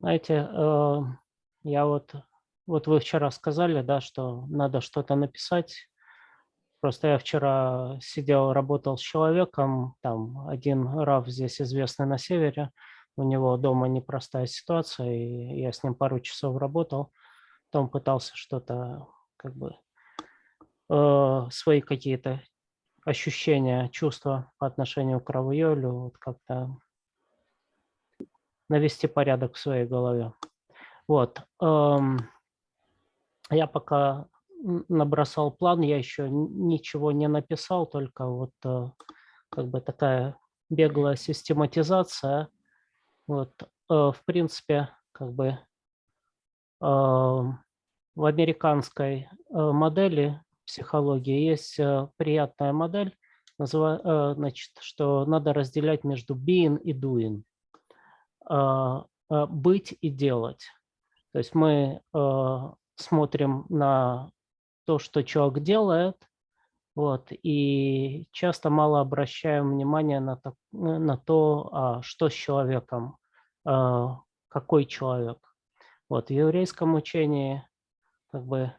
Знаете, э, я вот, вот вы вчера сказали, да, что надо что-то написать. Просто я вчера сидел, работал с человеком, там один РАФ здесь известный на севере, у него дома непростая ситуация, и я с ним пару часов работал. Потом пытался что-то, как бы, э, свои какие-то ощущения, чувства по отношению к Равиолю, вот как-то навести порядок в своей голове. Вот. Эм, я пока набросал план, я еще ничего не написал, только вот э, как бы такая беглая систематизация. Вот, э, в принципе, как бы эм, в американской э, модели психологии есть приятная модель, значит, что надо разделять между being и doing. Быть и делать. То есть мы смотрим на то, что человек делает, вот, и часто мало обращаем внимание на то, на то а, что с человеком, а, какой человек. Вот, в еврейском учении как бы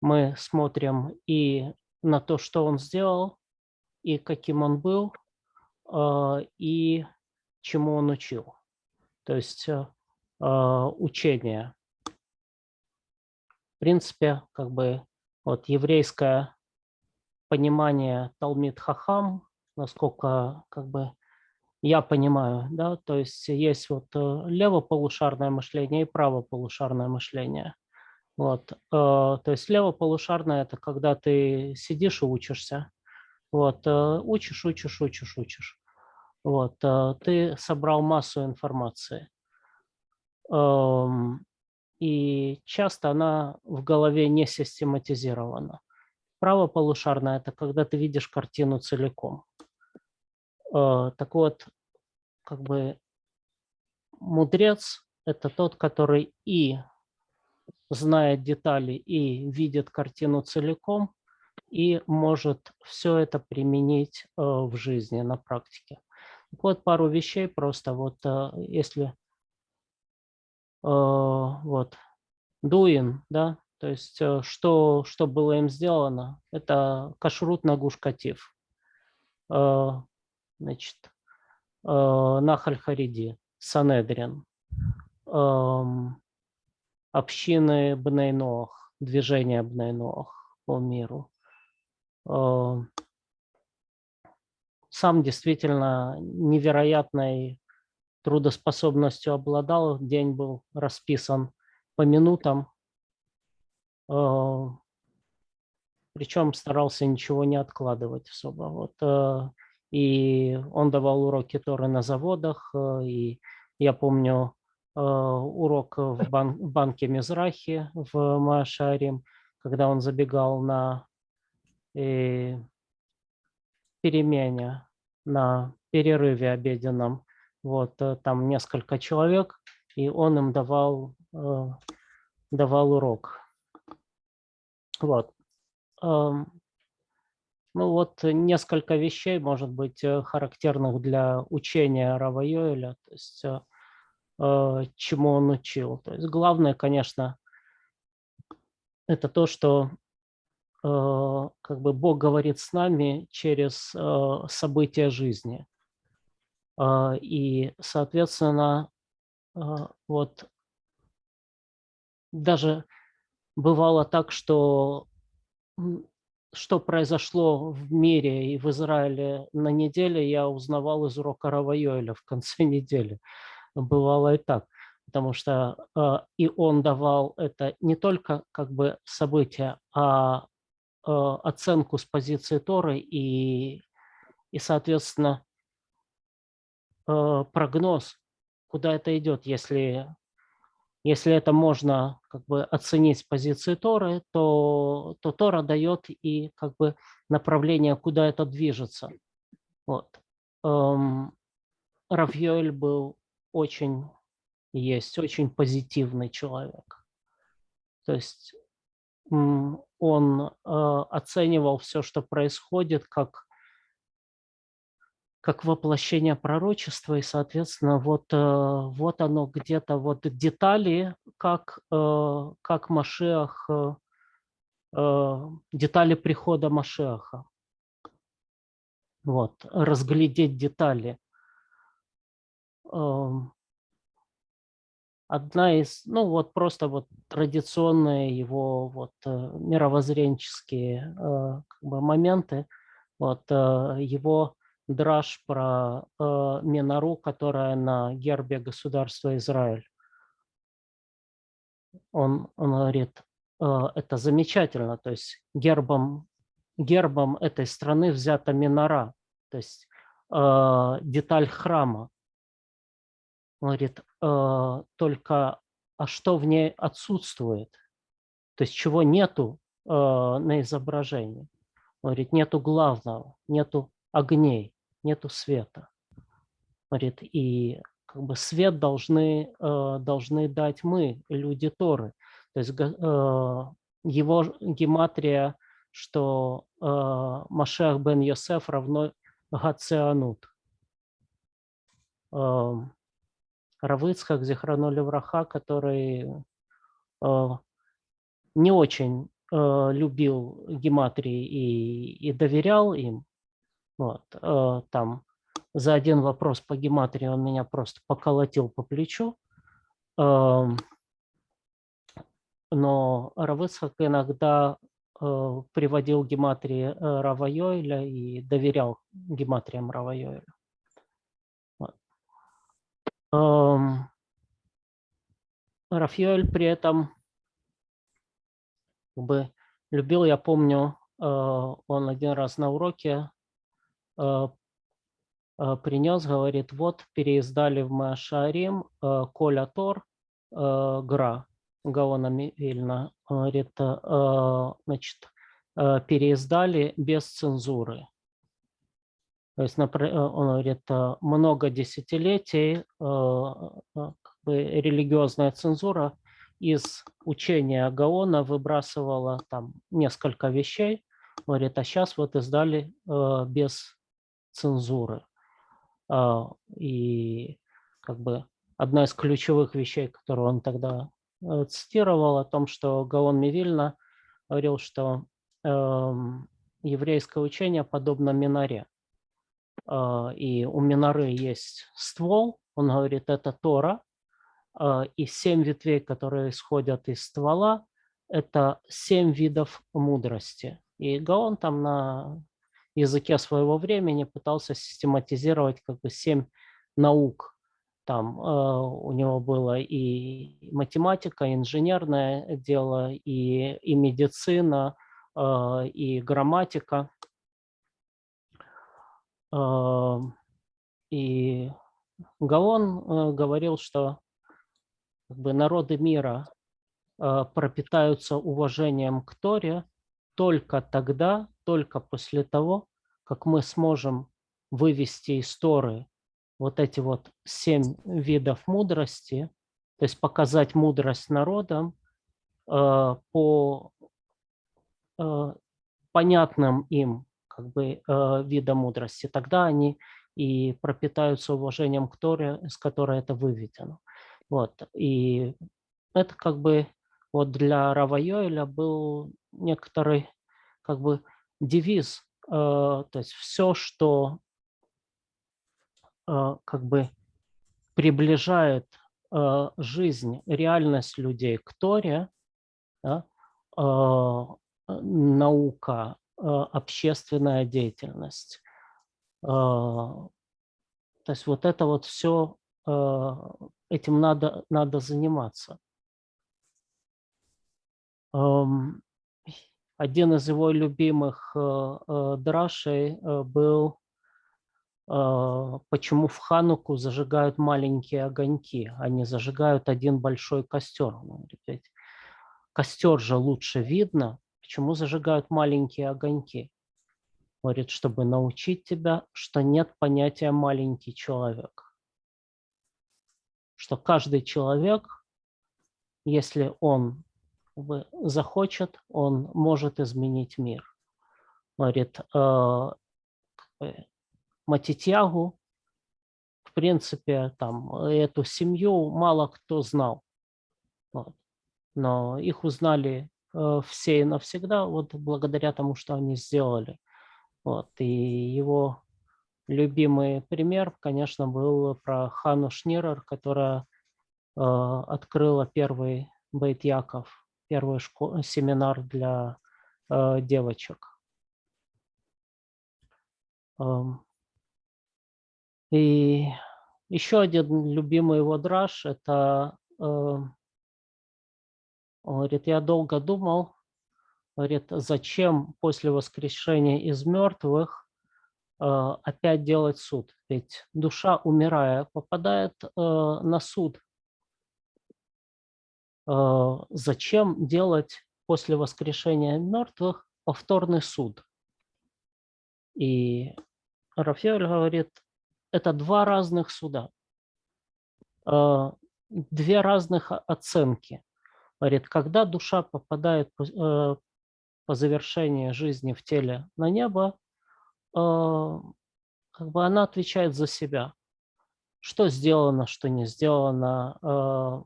мы смотрим и на то, что он сделал, и каким он был, а, и чему он учил. То есть учение принципе, как бы вот еврейское понимание Талмит Хахам, насколько как бы я понимаю, да, то есть есть вот э, левополушарное мышление и правополушарное мышление. Вот, э, то есть левополушарное – это когда ты сидишь и учишься, вот, э, учишь, учишь, учишь, учишь. Вот, ты собрал массу информации. И часто она в голове не систематизирована. Правополушарная – это когда ты видишь картину целиком. Э, так вот, как бы мудрец – это тот, который и знает детали, и видит картину целиком, и может все это применить э, в жизни, на практике. Вот, пару вещей просто, вот э, если Э, вот, doing, да, то есть э, что, что было им сделано, это кашрут на гушкатив, значит, Нахаль Хариди, Санедрин, эм, общины Бнейноах, движение Бнейноах по миру. Сам действительно невероятной трудоспособностью обладал, день был расписан по минутам, э, причем старался ничего не откладывать особо. Вот, э, и он давал уроки Торы на заводах, э, и я помню урок в бан банке Мизрахи в Машарим, когда он забегал на перемене, на перерыве обеденном, вот, э, там несколько человек, и он им давал, э, давал урок. Вот. Эм, ну вот несколько вещей, может быть, э, характерных для учения Рава Йоэля, то есть чему он учил. То есть главное, конечно, это то, что как бы Бог говорит с нами через события жизни. А, и, соответственно, вот даже бывало так, что что произошло в мире и в Израиле на неделе, я узнавал из урока Равайоэля в конце недели. Бывало и так, потому что э, и он давал это не только как бы события, а э, оценку с позиции Торы и, и соответственно, Э, прогноз, куда это идет. Если, если это можно как бы оценить с позиции Торы, то, то Тора дает и как бы направление, куда это движется. Вот. Эм, Равьёль был очень, есть очень позитивный человек. То есть он э, оценивал все, что происходит, как как воплощение пророчества, и, соответственно, вот, вот оно где-то, вот детали, как, как Машех, детали прихода Машеха. Вот, разглядеть детали. Одна из, ну вот просто вот традиционные его вот э, мировоззренческие э, как бы моменты, вот э, его драж про Минару, которая на гербе государства Израиль. Он, он говорит, это замечательно, то есть гербом, гербом этой страны взята Минара, то есть деталь храма. Он говорит, только, а что в ней отсутствует? То есть чего нету э, на изображении? Он говорит, нету главного, нету огней, нету света. Говорит, и как бы свет должны, э, должны дать мы, люди Торы. То есть э, его гематрия, что э, Машех бен Йосеф равно Гацианут. Э, Равыцхак, Зихранули Враха, который э, не очень э, любил гематрии и, и доверял им. Вот, э, там за один вопрос по гематрии он меня просто поколотил по плечу. Э, но Равыцхак иногда приводил гематрии Равайойля и доверял гематриям Равайойля. Рафаэль при этом как бы любил, я помню, э, он один раз на уроке э, э, принес, говорит, вот переиздали в Машарим Коля Тор Гра Гаона Вильна. Говорит, значит, переиздали без цензуры. То есть, э, он говорит, э, много десятилетий э, как бы, религиозная цензура из учения Гаона выбрасывала там несколько вещей. Говорит, а сейчас вот издали без цензуры. И как бы одна из ключевых вещей, которую он тогда цитировал, о том, что Гаон Мивильна говорил, что эм, еврейское учение подобно минаре. А, и у Минары есть ствол, он говорит, это Тора, а, и семь ветвей, которые исходят из ствола, это семь видов мудрости. И Гаон там на языке своего времени пытался систематизировать как бы семь наук. Там э, у него было и математика, и инженерное дело, и, и медицина, и грамматика. И Гаон э, говорил, что как бы, народы мира э, пропитаются уважением к Торе только тогда, только после того, как мы сможем вывести из Торы вот эти вот семь видов мудрости, то есть показать мудрость народам э, по понятным им как бы э, вида мудрости, тогда они и пропитаются уважением к Торе, с которой это выведено. Вот. И это как бы вот для Рава Йоэля был некоторый как бы девиз, э, то есть все, что э, как бы приближает э, жизнь, реальность людей к Торе, да, э, наука, общественная деятельность. Э, то есть вот это вот все, э, этим надо, надо заниматься. Один из его любимых драшей был почему в Хануку зажигают маленькие огоньки, они зажигают один большой костер. Костер же лучше видно, Почему зажигают маленькие огоньки? Говорит, чтобы научить тебя, что нет понятия маленький человек. Что каждый человек, если он захочет, он может изменить мир. Говорит, э, в принципе, там эту семью мало кто знал. Вот. Но их узнали все и навсегда вот благодаря тому, что они сделали. Вот. И его любимый пример, конечно, был про Хану Шнирер, которая э, открыла первый Бейт Яков, первый семинар для э, девочек. Эм. И еще один любимый его драж – это, э, говорит, я долго думал, говорит, зачем после воскрешения из мертвых э, опять делать суд? Ведь душа, умирая, попадает э, на суд. Зачем делать после воскрешения мертвых повторный суд? И Рафаэль говорит, это два разных суда, две разных оценки. Говорит, когда душа попадает э, по завершении жизни в теле на небо, а, как бы она отвечает за себя. Что сделано, что не сделано, а,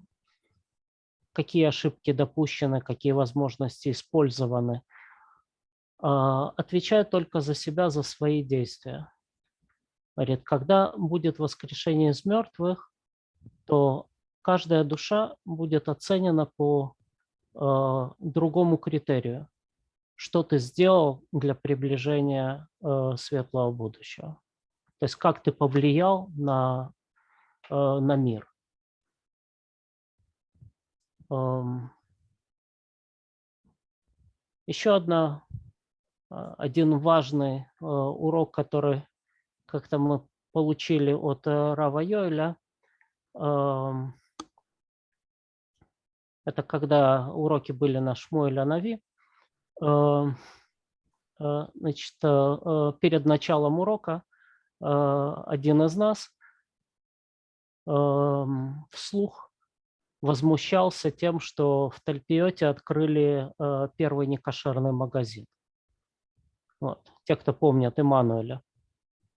какие ошибки допущены, какие возможности использованы. Отвечает только за себя, за свои действия. Говорит, когда будет воскрешение из мертвых, то каждая душа будет оценена по э, другому критерию. Что ты сделал для приближения э, светлого будущего. То есть как ты повлиял на, э, на мир. Эм. Еще одна, э, один важный э, урок, который как-то мы получили от э, Рава Йоэля. Это когда уроки были на Шмуэля Нави. Э, значит, э, перед началом урока один из нас вслух возмущался тем, что в Тальпиоте открыли первый некошерный магазин. Вот. Те, кто помнят Имануэля.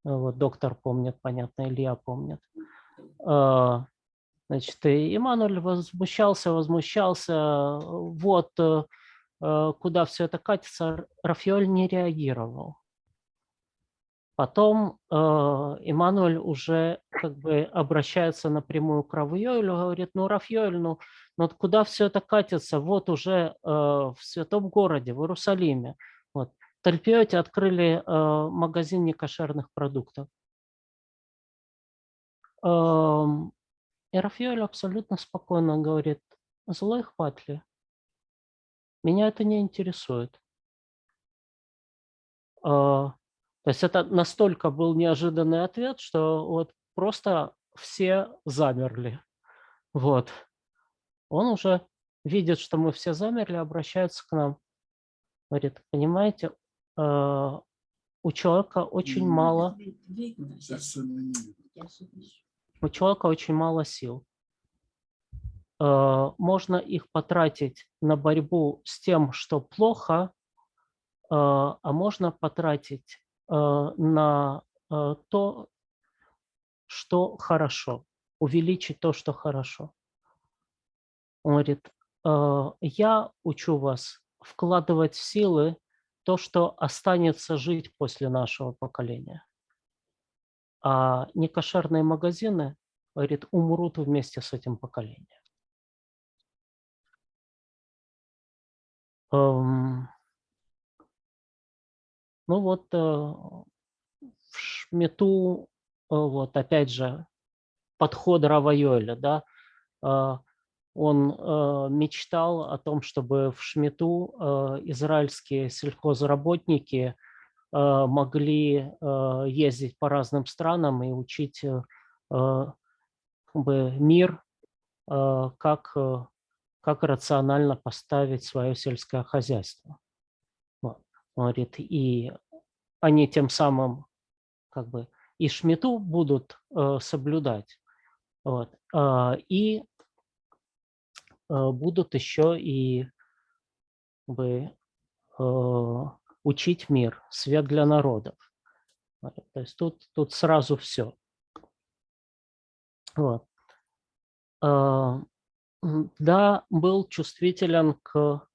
Вот доктор помнит, понятно, Илья помнит. Значит, и возмущался, возмущался, вот э, э, куда все это катится, Рафиоль не реагировал. Потом э, Иммануэль уже как бы обращается напрямую к Равьёлю, говорит, ну, Рафьёль, ну, ну куда все это катится? Вот уже э, в святом городе, в Иерусалиме. Вот. Тальпиоте открыли э, магазин некошерных продуктов. Э, и Рафаэль абсолютно спокойно говорит, злой хватли, меня это не интересует. Э, то есть это настолько был неожиданный ответ, что вот просто все замерли. Вот. Он уже видит, что мы все замерли, обращается к нам. Говорит, понимаете, Э, у человека очень мало, у человека очень мало сил. Э, можно их потратить на борьбу с тем, что плохо, э, а можно потратить на то, что хорошо, увеличить то, что хорошо. Он говорит, я учу вас вкладывать силы то, что останется жить после нашего поколения. А некошерные магазины, говорит, умрут вместе с этим поколением. Эм, ну вот э, в Шмету, э, вот опять же, подход Равайоля, да, э, он мечтал о том, чтобы в Шмету израильские сельхозработники могли э, ездить по разным странам и учить э, как бы мир, э, как, э, как рационально поставить свое сельское хозяйство. Говорит, и они тем самым как бы и Шмету будут э, соблюдать. Вот. Э, и Э, будут еще и бы, э, учить мир, свет для народов. То есть тут, тут сразу все. Вот. А, да, был чувствителен к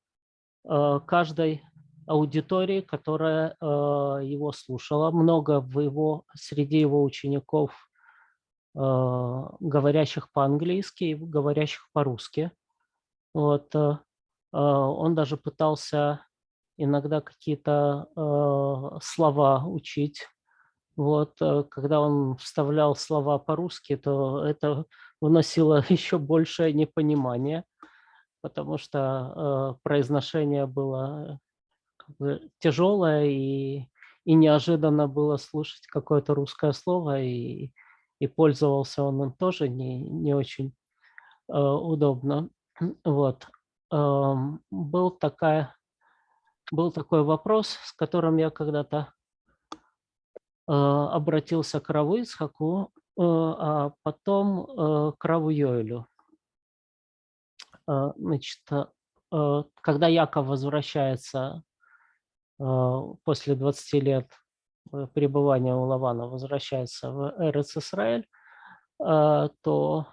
а, каждой аудитории, которая его слушала. Много в его, среди его учеников, говорящих по-английски и говорящих по-русски. Вот. Он даже пытался иногда какие-то слова учить вот, э, когда он вставлял слова по-русски, то это выносило еще большее непонимание, потому что э, произношение было как бы тяжелое и, и неожиданно было слушать какое-то русское слово, и, и пользовался он им тоже не, не очень э, удобно. Вот. Э, был, такая, был такой вопрос, с которым я когда-то Э, обратился к Раву Ицхаку, э, а потом э, к Раву Йоэлю. Значит, когда Яков возвращается после 20 лет пребывания у Лавана, возвращается в Эрец Исраэль, то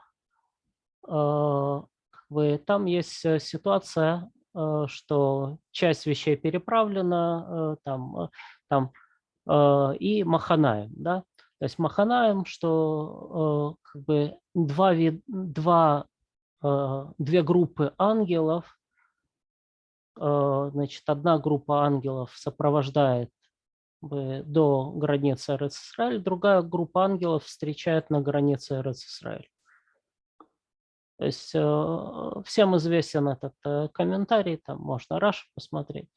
там есть ситуация, что часть вещей переправлена, там, там Э, и Маханаем. Да? То есть Маханаем, что э, как бы два, два, э, две группы ангелов, значит, одна группа ангелов сопровождает до границы Эрец-Исраэль, другая группа ангелов встречает на границе Эрец-Исраэль. То есть всем известен этот комментарий, там можно Раш посмотреть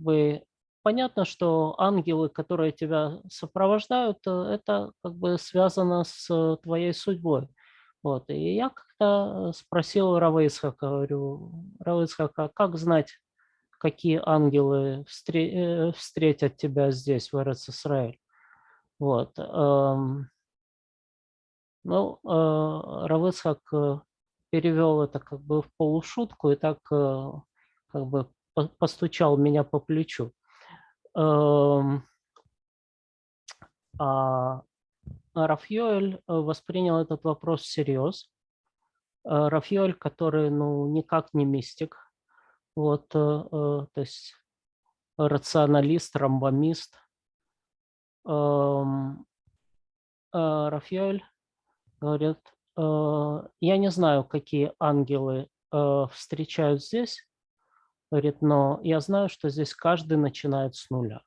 бы понятно, что ангелы, которые тебя сопровождают, э, это как бы связано с твоей судьбой. Вот. И я как-то спросил Равейсхака, говорю, Равейсхака, как знать, какие ангелы э, встретят тебя здесь, в Эрец-Исраэль? Вот. Ну, э, Равыцхак перевел это как бы в полушутку и так как бы постучал меня по плечу. Эм, а Рафьёль э, воспринял этот вопрос всерьез. Э, Рафьёль, который ну, никак не мистик, вот, э, то есть рационалист, рамбомист. Эм, Рафьёль говорит, я не знаю, какие ангелы встречают здесь, Говорит, но я знаю, что здесь каждый начинает с нуля.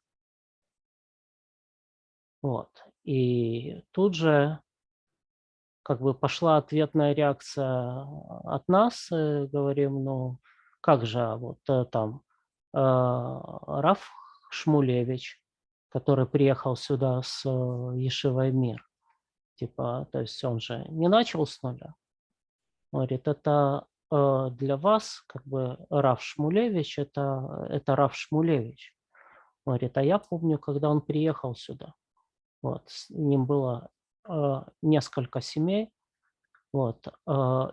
Вот. И тут же как бы пошла ответная реакция от нас. Э, говорим, ну как же, а вот э, там э, Раф Шмулевич, который приехал сюда с Ешивой Мир, типа, то есть он же не начал с нуля. Говорит, это Э, для вас как бы Раф Шмулевич это, это Раф Шмулевич. Говорит, а я помню, когда он приехал сюда, вот, с ним было э, несколько семей, вот, э,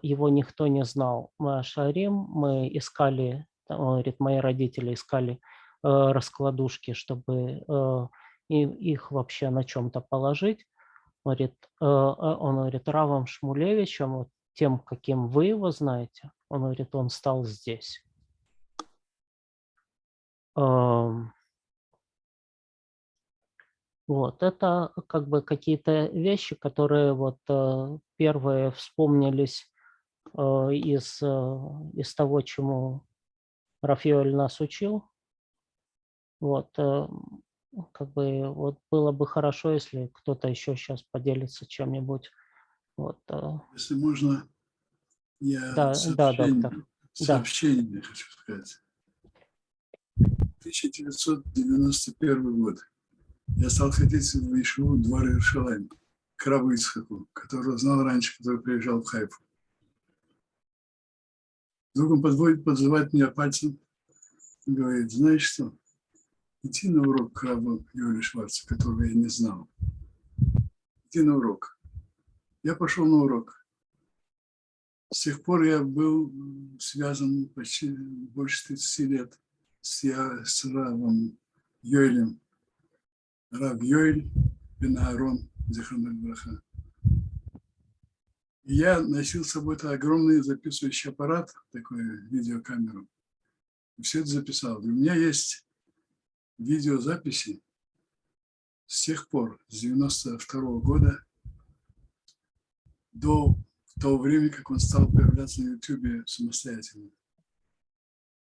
его никто не знал. Мы шарим, мы искали, он говорит, мои родители искали э, раскладушки, чтобы э, их вообще на чем-то положить. Говорит, э, он говорит, Равом Шмулевичем, вот, тем, каким вы его знаете, он говорит, он стал здесь. Вот, это как бы какие-то вещи, которые вот э, первые вспомнились э, из, э, из того, чему Рафаэль нас учил. Вот, как бы вот было бы хорошо, если кто-то еще сейчас поделится чем-нибудь вот. А. Если можно, я да, да, доктор. сообщение да. хочу сказать. 1991 год. Я стал ходить в Ишиву двор Иерушалайм, к Ицхаку, которого знал раньше, который приезжал в Хайфу. Вдруг он подводит, подзывает меня пальцем и говорит, знаешь что, иди на урок к Раву Юрию которого я не знал. Иди на урок. Я пошел на урок. С тех пор я был связан почти больше 30 лет с, я, с Равом Йоэлем Рав Йоэль бен Аарон, Зихануль Браха. И я носил с собой огромный записывающий аппарат, такую видеокамеру. Все это записал. И у меня есть видеозаписи с тех пор, с 92 -го года до того времени, как он стал появляться на YouTube самостоятельно.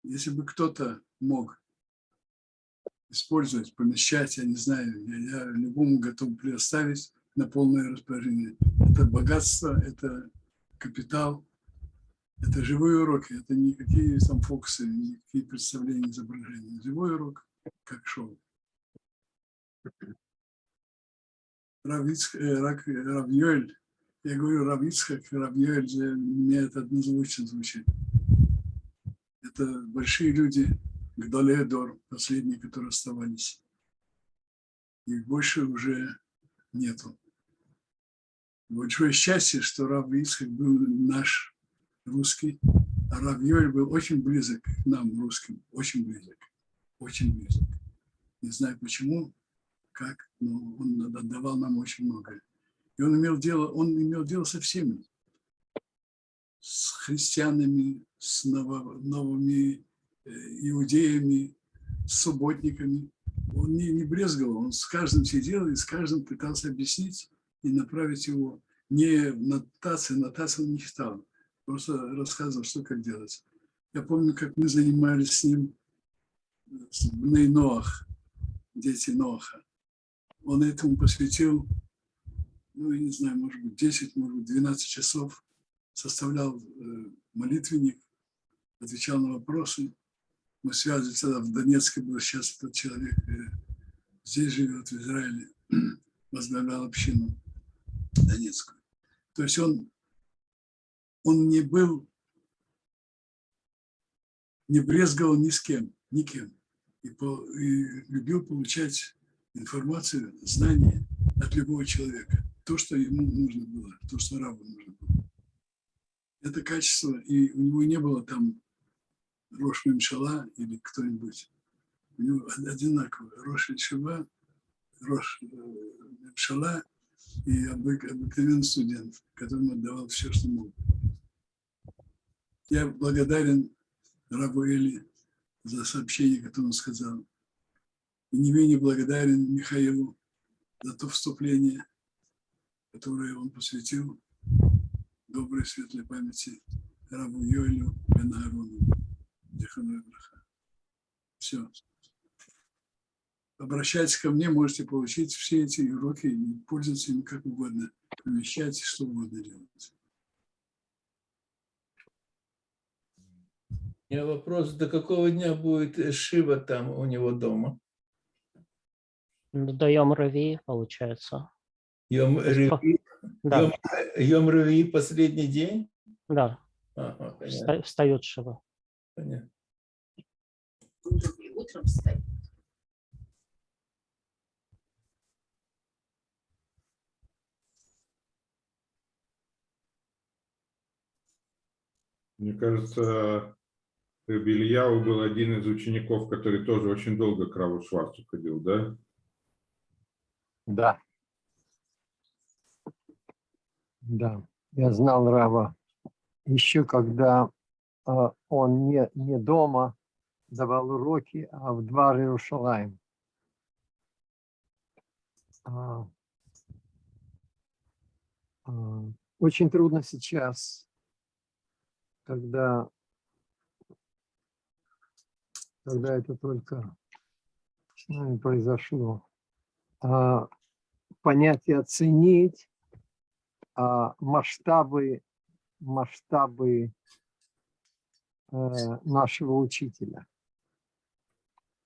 Если бы кто-то мог использовать, помещать, я не знаю, я, я любому готов предоставить на полное распоряжение. Это богатство, это капитал, это живые уроки, это никакие там фокусы, никакие представления, изображения. Живой урок, как шоу. Равиц, э, Рав Йоэль, я говорю Равицхак, Рав Йоэль, мне это однозвучно звучит. Это большие люди, Гдалеодор, последние, которые оставались. Их больше уже нету. Большое счастье, что Рав Ицхак был наш русский, а Рав Йоль был очень близок к нам, русским, очень близок, очень близок. Не знаю почему, как, но он отдавал нам очень многое. И он имел дело, он имел дело со всеми, с христианами, с новыми э, иудеями, с субботниками. Он не, не брезговал, он с каждым сидел и с каждым пытался объяснить и направить его не нотации, нотации он не читал, просто рассказывал, что как делать. Я помню, как мы занимались с ним в Ноах, дети Ноаха. Он этому посвятил, ну, я не знаю, может быть, 10, может быть, 12 часов составлял э, молитвенник, отвечал на вопросы. Мы связывались тогда в Донецке, был сейчас этот человек э, здесь живет, в Израиле, возглавлял общину Донецкую. То есть он, он не был, не брезговал ни с кем, никем. И, по, и любил получать информацию, знания от любого человека. То, что ему нужно было, то, что рабу нужно было это качество, и у него не было там Рош Мемшала или кто-нибудь. У него одинаково. Рош Шива, Рош э, Мемшала и обыкновенный студент, которому отдавал все, что мог. Я благодарен Рабу Эли за сообщение, которое он сказал. И не менее благодарен Михаилу за то вступление, которое он посвятил доброй светлой памяти рабу Йоэлю бен Аарону. Все. Обращайтесь ко мне, можете получить все эти уроки и пользоваться ими как угодно. Помещайте, что угодно делать. У меня вопрос, до какого дня будет Шива там у него дома? До Йом Рави, получается. Йом Рави да. Йом, Йом Рави последний день? Да. Ага, Встает Шива. Понятно. Утром встает. Мне кажется, Бельяу был один из учеников, который тоже очень долго к Раву Шварцу ходил, да? Да. Да, я знал Рава еще когда э, он не, не дома давал уроки, а в два Иерушалаем. А, а, очень трудно сейчас, когда, когда это только с нами произошло, а, понять и оценить а, масштабы, масштабы э, нашего учителя.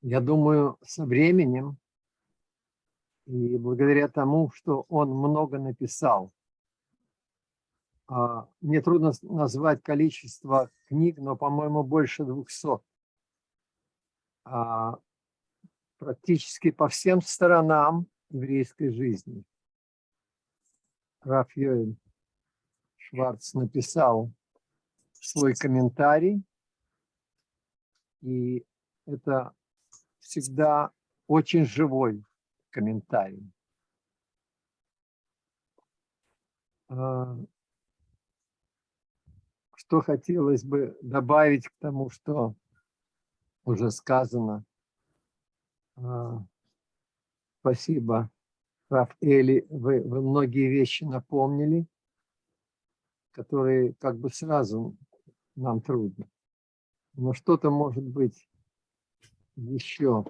Я думаю, со временем и благодаря тому, что он много написал, а, мне трудно назвать количество книг, но, по-моему, больше 200. А, практически по всем сторонам еврейской жизни. Раф Йоэль Шварц написал свой комментарий, и это всегда очень живой, комментарий. А, что хотелось бы добавить к тому, что уже сказано. А, спасибо, Раф Эли, вы, вы многие вещи напомнили, которые как бы сразу нам трудно. Но что-то может быть еще.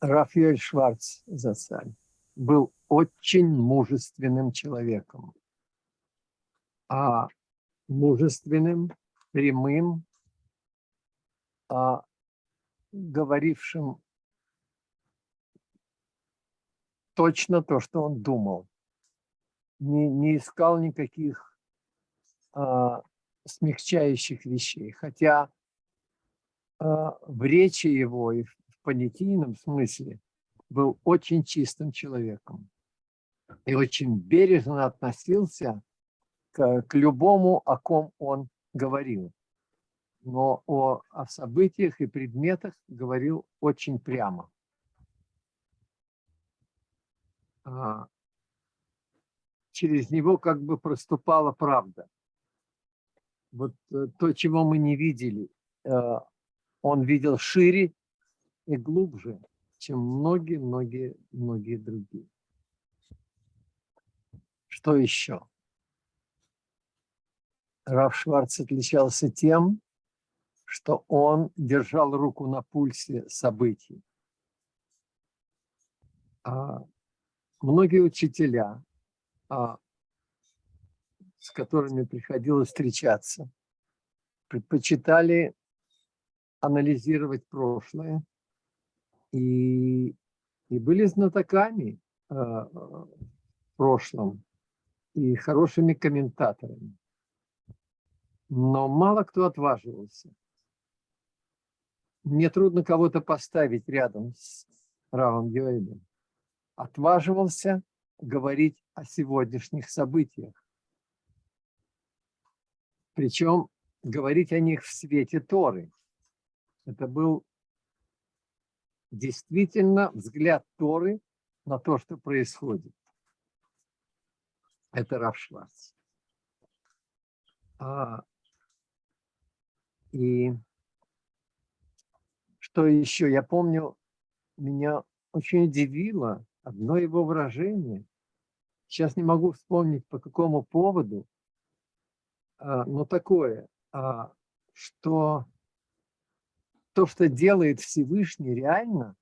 Рафаэль Шварц Зацаль был очень мужественным человеком. А мужественным, прямым, а говорившим точно то, что он думал. Не, не искал никаких а, смягчающих вещей. Хотя а, в речи его и в понятийном смысле был очень чистым человеком и очень бережно относился к, к любому, о ком он говорил. Но о, о событиях и предметах говорил очень прямо. А, через него как бы проступала правда. Вот э, то, чего мы не видели, э, он видел шире и глубже, чем многие-многие-многие другие. Что еще? Раф Шварц отличался тем, что он держал руку на пульсе событий. А многие учителя, а, с которыми приходилось встречаться, предпочитали анализировать прошлое и, и были знатоками э, в прошлом и хорошими комментаторами. Но мало кто отваживался. Мне трудно кого-то поставить рядом с Равом Геоидом. Отваживался говорить о сегодняшних событиях. Причем говорить о них в свете Торы. Это был действительно взгляд Торы на то, что происходит. Это Раф Шварц. А, и что еще? Я помню, меня очень удивило одно его выражение. Сейчас не могу вспомнить, по какому поводу, а, но такое, а, что то, что делает Всевышний реально,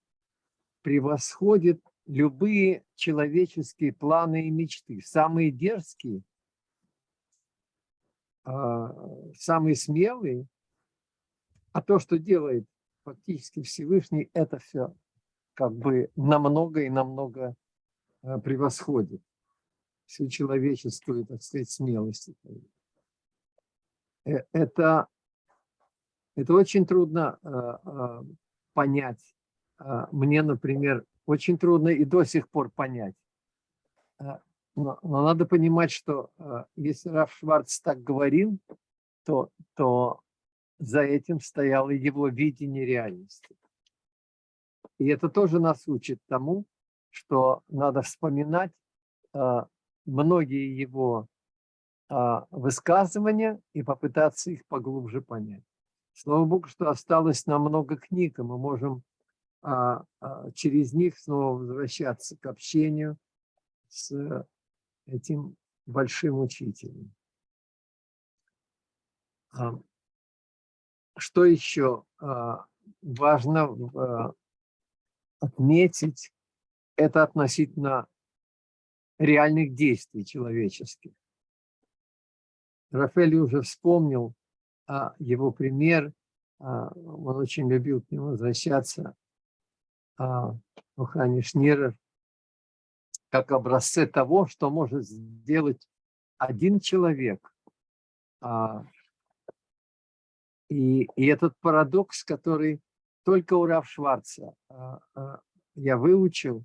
превосходит любые человеческие планы и мечты. Самые дерзкие, а, самые смелые, а то, что делает фактически Всевышний, это все как бы намного и намного а, превосходит всю человеческую, так сказать, смелость. Э, это это очень трудно э, понять. Э, мне, например, очень трудно и до сих пор понять. Э, но, но надо понимать, что э, если Раф Шварц так говорил, то, то за этим стояло его видение реальности. И это тоже нас учит тому, что надо вспоминать э, многие его э, высказывания и попытаться их поглубже понять. Слава Богу, что осталось нам много книг, и мы можем а, через них снова возвращаться к общению с этим большим учителем. Что еще а, важно а, отметить, это относительно реальных действий человеческих. Рафаэль уже вспомнил а, его пример, он очень любил к нему возвращаться, а, Шнирер, как образцы того, что может сделать один человек. И, и этот парадокс, который только у Рав Шварца я выучил,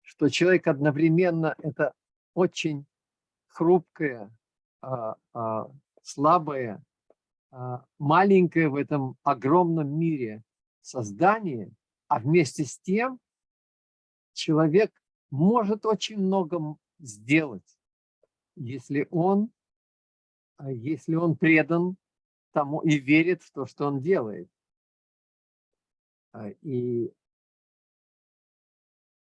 что человек одновременно это очень хрупкое, слабое а, маленькое в этом огромном мире создание, а вместе с тем человек может очень много сделать, если он, а, если он предан тому и верит в то, что он делает. А, и,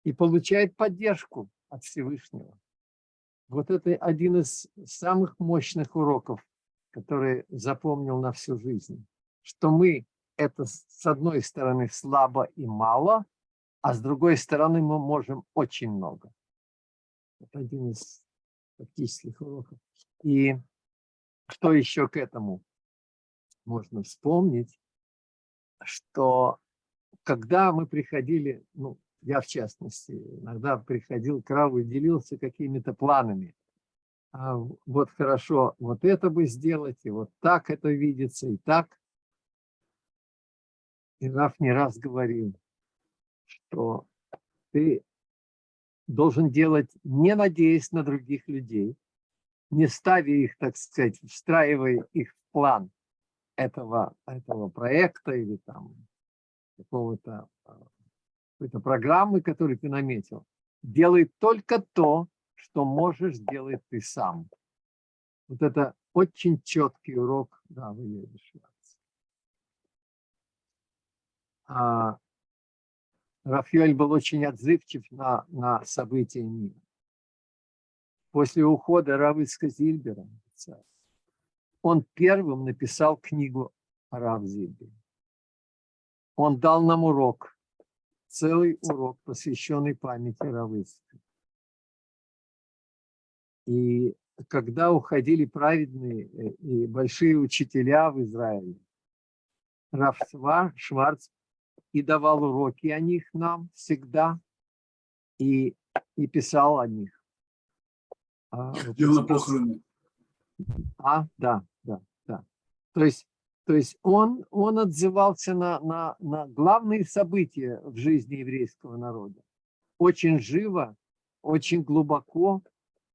и получает поддержку от Всевышнего. Вот это один из самых мощных уроков, который запомнил на всю жизнь, что мы это с одной стороны слабо и мало, а с другой стороны мы можем очень много. Это один из практических уроков. И что еще к этому можно вспомнить, что когда мы приходили, ну, я в частности, иногда приходил к Раву и делился какими-то планами. А вот хорошо, вот это бы сделать, и вот так это видится, и так. И Раф не раз говорил, что ты должен делать, не надеясь на других людей, не ставя их, так сказать, встраивая их в план этого, этого проекта или там какого-то а, какой-то программы, которую ты наметил. Делай только то, что можешь делать ты сам. Вот это очень четкий урок, да, вы едешь. А, Рафаэль был очень отзывчив на, на события мира. После ухода Равыцка Зильбера он первым написал книгу о Рав Зильбере. Он дал нам урок, целый урок, посвященный памяти Равыцка. И когда уходили праведные э, и большие учителя в Израиле, Раф Шварц и давал уроки о них нам всегда, и, и писал о них. А, Дело похороны. А, да. То есть, то есть он, он отзывался на, на, на главные события в жизни еврейского народа. Очень живо, очень глубоко,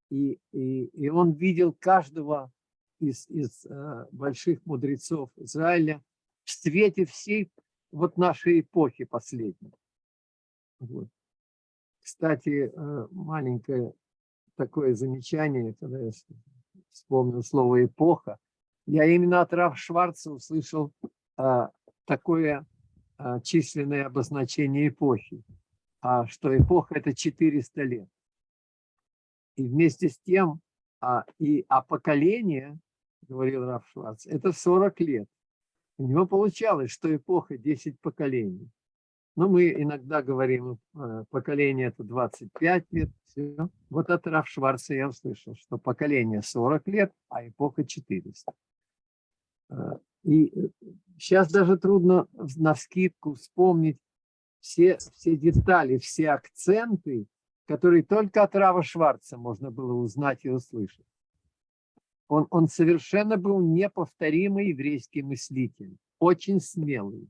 и, и, и он видел каждого из, из э, больших мудрецов Израиля в свете всей вот нашей эпохи последней. Вот. Кстати, э, маленькое такое замечание, когда я вспомнил слово «эпоха», я именно от Раф Шварца услышал а, такое а, численное обозначение эпохи, а, что эпоха – это 400 лет. И вместе с тем, а, и, а поколение, говорил Раф Шварц, это 40 лет. У него получалось, что эпоха 10 поколений. Но мы иногда говорим, э, поколение это 25 лет. Все. Вот от Раф Шварца я услышал, что поколение 40 лет, а эпоха 400. Э, и сейчас даже трудно на скидку вспомнить все, все детали, все акценты, которые только от Рава Шварца можно было узнать и услышать. Он, он совершенно был неповторимый еврейский мыслитель, очень смелый,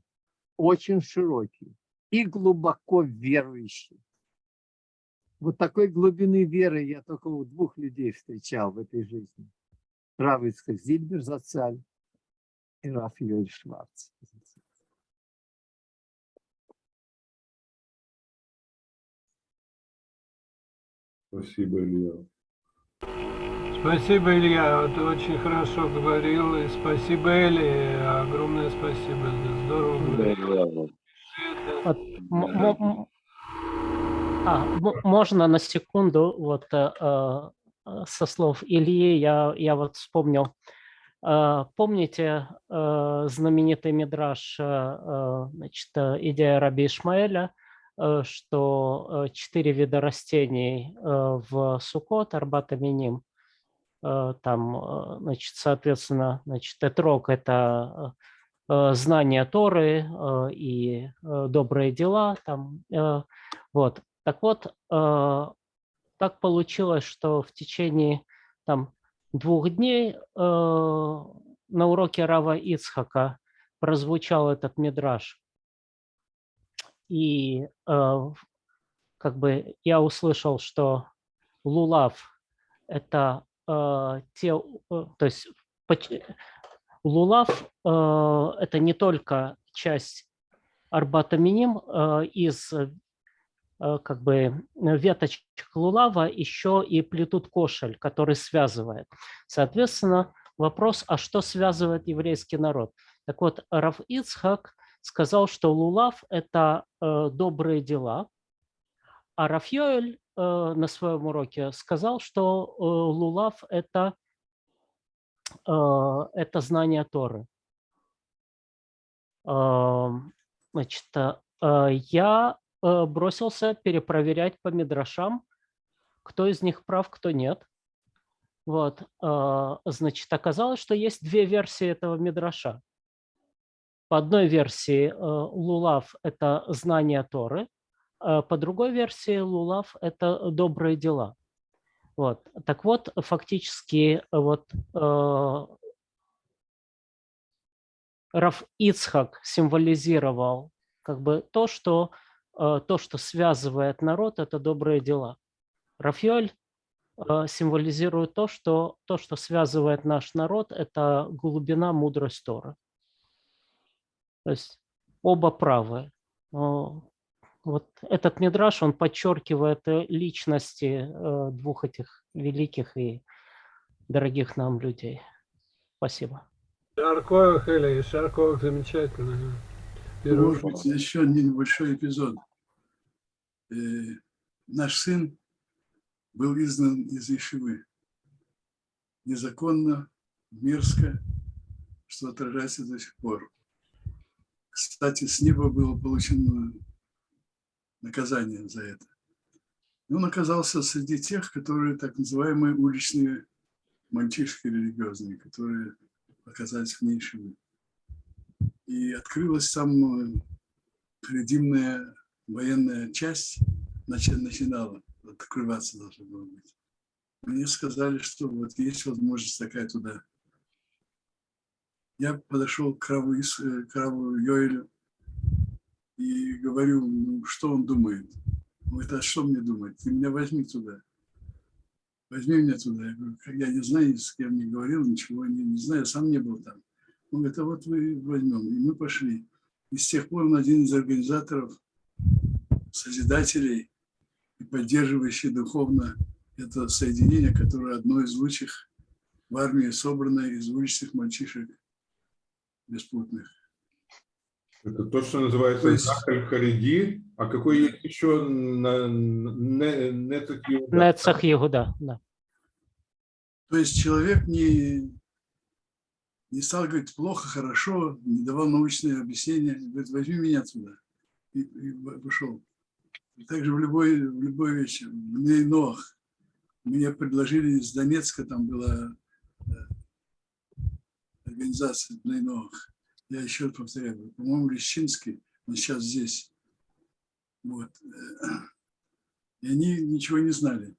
очень широкий и глубоко верующий. Вот такой глубины веры я только у двух людей встречал в этой жизни. Рав Ицхак Зильбер Зацаль и Раф Йоль Шварц. Спасибо, Илья. Спасибо, Илья, ты очень хорошо говорил. И спасибо, Эли, огромное спасибо. Здорово. Вот, а, можно на секунду, вот э, э, со слов Ильи, я, я вот вспомнил. Э, помните знаменитый мидраж, значит, идея Раби Ишмаэля, что четыре вида растений в Сукот, Арбат Аминим, Э, там, э, значит, соответственно, значит, этрог – это э, знание Торы и добрые дела. Там, вот. Так вот, так получилось, что в течение там, двух дней на уроке Рава Ицхака прозвучал этот мидраж. И как бы я услышал, что лулав – это Э, те, э, то есть Лулав э, – это не только часть Арбатаминим из как бы веточек лулава еще и плетут кошель, который связывает. Соответственно, вопрос, а что связывает еврейский народ? Так вот, Раф Ицхак сказал, что лулав – это добрые дела, а Рафьёэль на своем уроке сказал, что лулав – это, это знание Торы. Значит, я бросился перепроверять по мидрашам, кто из них прав, кто нет. Вот, значит, оказалось, что есть две версии этого мидраша. По одной версии лулав – это знание Торы, по другой версии лулав – это добрые дела. Вот. Так вот, фактически вот, Раф Ицхак символизировал как бы то, что, э, то, что связывает народ, это добрые дела. Рафьоль э, символизирует то, что, то, что связывает наш народ, это глубина, мудрость Тора. То есть оба правы. Вот этот мидраш, он подчеркивает э, личности двух этих великих и дорогих нам людей. Спасибо. Шарков, Хели, Шарков, замечательно. Может быть, еще небольшой эпизод. Э, наш сын был изгнан из Ишивы. Незаконно, мерзко, что отражается до сих пор. Кстати, с неба было получено наказание за это. И он оказался среди тех, которые так называемые уличные мальчишки религиозные, которые оказались в нишевой. И открылась там предимная военная часть, начинала открываться должна была быть. Мне сказали, что вот есть возможность такая туда. Я подошел к Раву, к Раву Йоэлю и говорю, ну, что он думает. Он говорит, а что мне думать? Ты меня возьми туда возьми меня туда. Я говорю, я не знаю, с кем не говорил, ничего не, не знаю, сам не был там. Он говорит, а вот вы возьмем. И мы пошли. И с тех пор он один из организаторов, созидателей и поддерживающий духовно это соединение, которое одно из лучших в армии, собранное из уличных мальчишек беспутных. Это то, что называется есть... Хариди, а какой есть еще Нецах Иуда? Нецах Иуда, да. То есть человек не, не стал говорить плохо, хорошо, не давал научные объяснения, говорит, возьми меня туда. И, и вышел. И также в любой, в любой вещи. В Нох. Мне предложили из Донецка, там была э, организация Нейнох я еще повторяю, по-моему, Лещинский, он сейчас здесь. Вот. И они ничего не знали.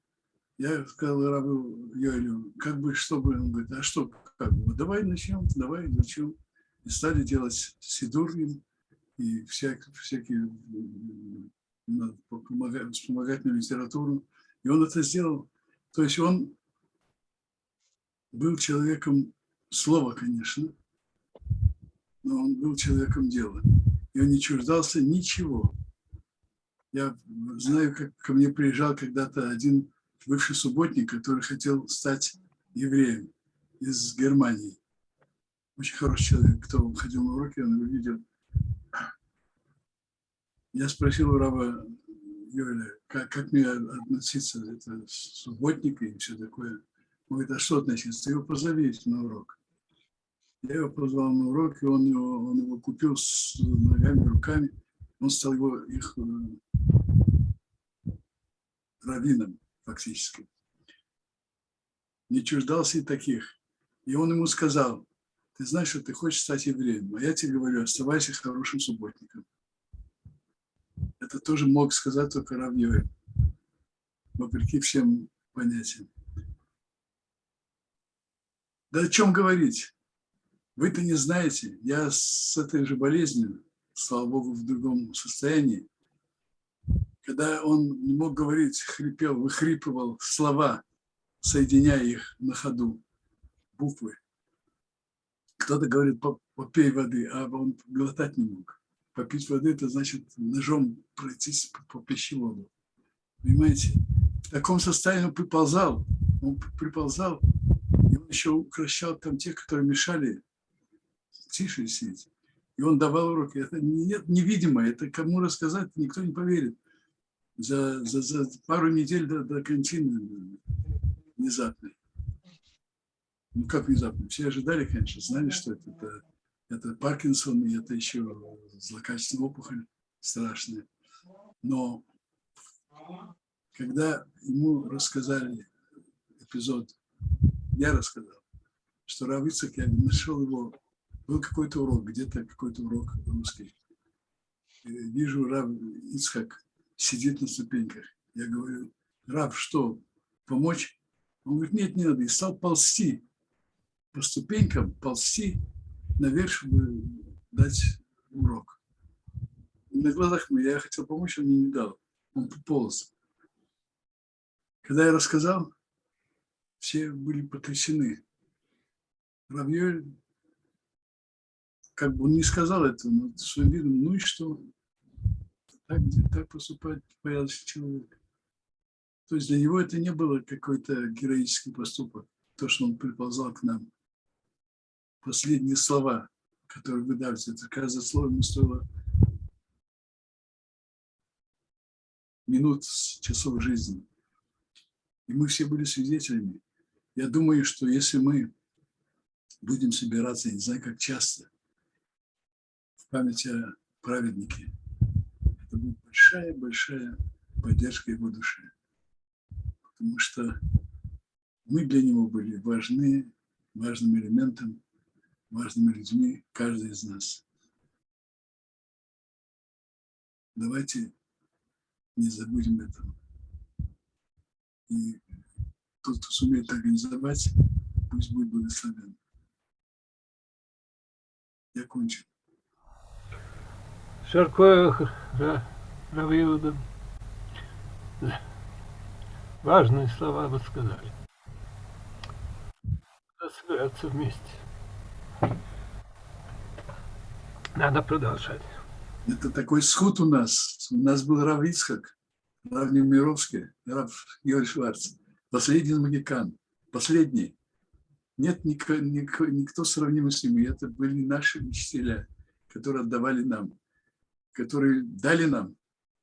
Я сказал Рабу Йоэлю, как бы, чтобы, он говорит, а что, как бы, давай начнем, давай начнем. И стали делать сидур и всякие, всякие вспомогательную литературу. И он это сделал. То есть он был человеком слова, конечно, но он был человеком дела. И он не чуждался ничего. Я знаю, как ко мне приезжал когда-то один бывший субботник, который хотел стать евреем из Германии. Очень хороший человек. Кто ходил на уроки, он его видел. Я спросил у раба Юля, как, как мне относиться, это субботник и все такое. Он говорит, а что относиться? Ты его позови на урок. Я его позвал на урок, и он его, он его купил с ногами, руками. Он стал его, их э, раввином фактически. Не чуждался и таких. И он ему сказал, ты знаешь, что ты хочешь стать евреем, а я тебе говорю, оставайся хорошим субботником. Это тоже мог сказать только Равьёй, вопреки всем понятиям. Да о чем говорить? Вы-то не знаете, я с этой же болезнью, слава Богу, в другом состоянии. Когда он не мог говорить, хрипел, выхрипывал слова, соединяя их на ходу, буквы. Кто-то говорит, попей воды, а он глотать не мог. попить воды, это значит ножом пройтись по, пищеводу. Понимаете? В таком состоянии он приползал, он приползал, и он еще укращал там тех, которые мешали тише сидеть. И он давал уроки. Это нет, невидимо, это кому рассказать, никто не поверит. За, за, за пару недель до, до контины внезапной. Ну, как внезапно? Все ожидали, конечно, знали, что это, это, это Паркинсон, и это еще злокачественная опухоль страшная. Но когда ему рассказали эпизод, я рассказал, что Рав Ицек, я нашел его, был какой-то урок, где-то какой-то урок русский. Вижу, Рав Ицхак сидит на ступеньках. Я говорю, Рав, что, помочь? Он говорит, нет, не надо. И стал ползти по ступенькам, ползти наверх, чтобы дать урок. На глазах я хотел помочь, он мне не дал. Он пополз. Когда я рассказал, все были потрясены. Равьёль, как бы он не сказал это, но своим видом, ну и что? Так, так поступает порядочный человек. То есть для него это не было какой-то героический поступок, то, что он приползал к нам. Последние слова, которые вы дали, это каждое слово ему стоило минут, часов жизни. И мы все были свидетелями. Я думаю, что если мы будем собираться, не знаю, как часто, в память о праведнике, это будет большая-большая поддержка его души. Потому что мы для него были важны, важным элементом, важными людьми, каждый из нас. Давайте не забудем этого. И тот, кто сумеет организовать, пусть будет благословен. Я кончил. Шаркоях, Равиуда. Важные слова вы сказали. Собираться вместе. Надо продолжать. Это такой сход у нас. У нас был Рав Ицхак, Рав Немировский, Рав Юрий Шварц. Последний магикан. Последний. Нет никто, никто, никто сравнимый с ними. Это были наши учителя, которые отдавали нам, которые дали нам.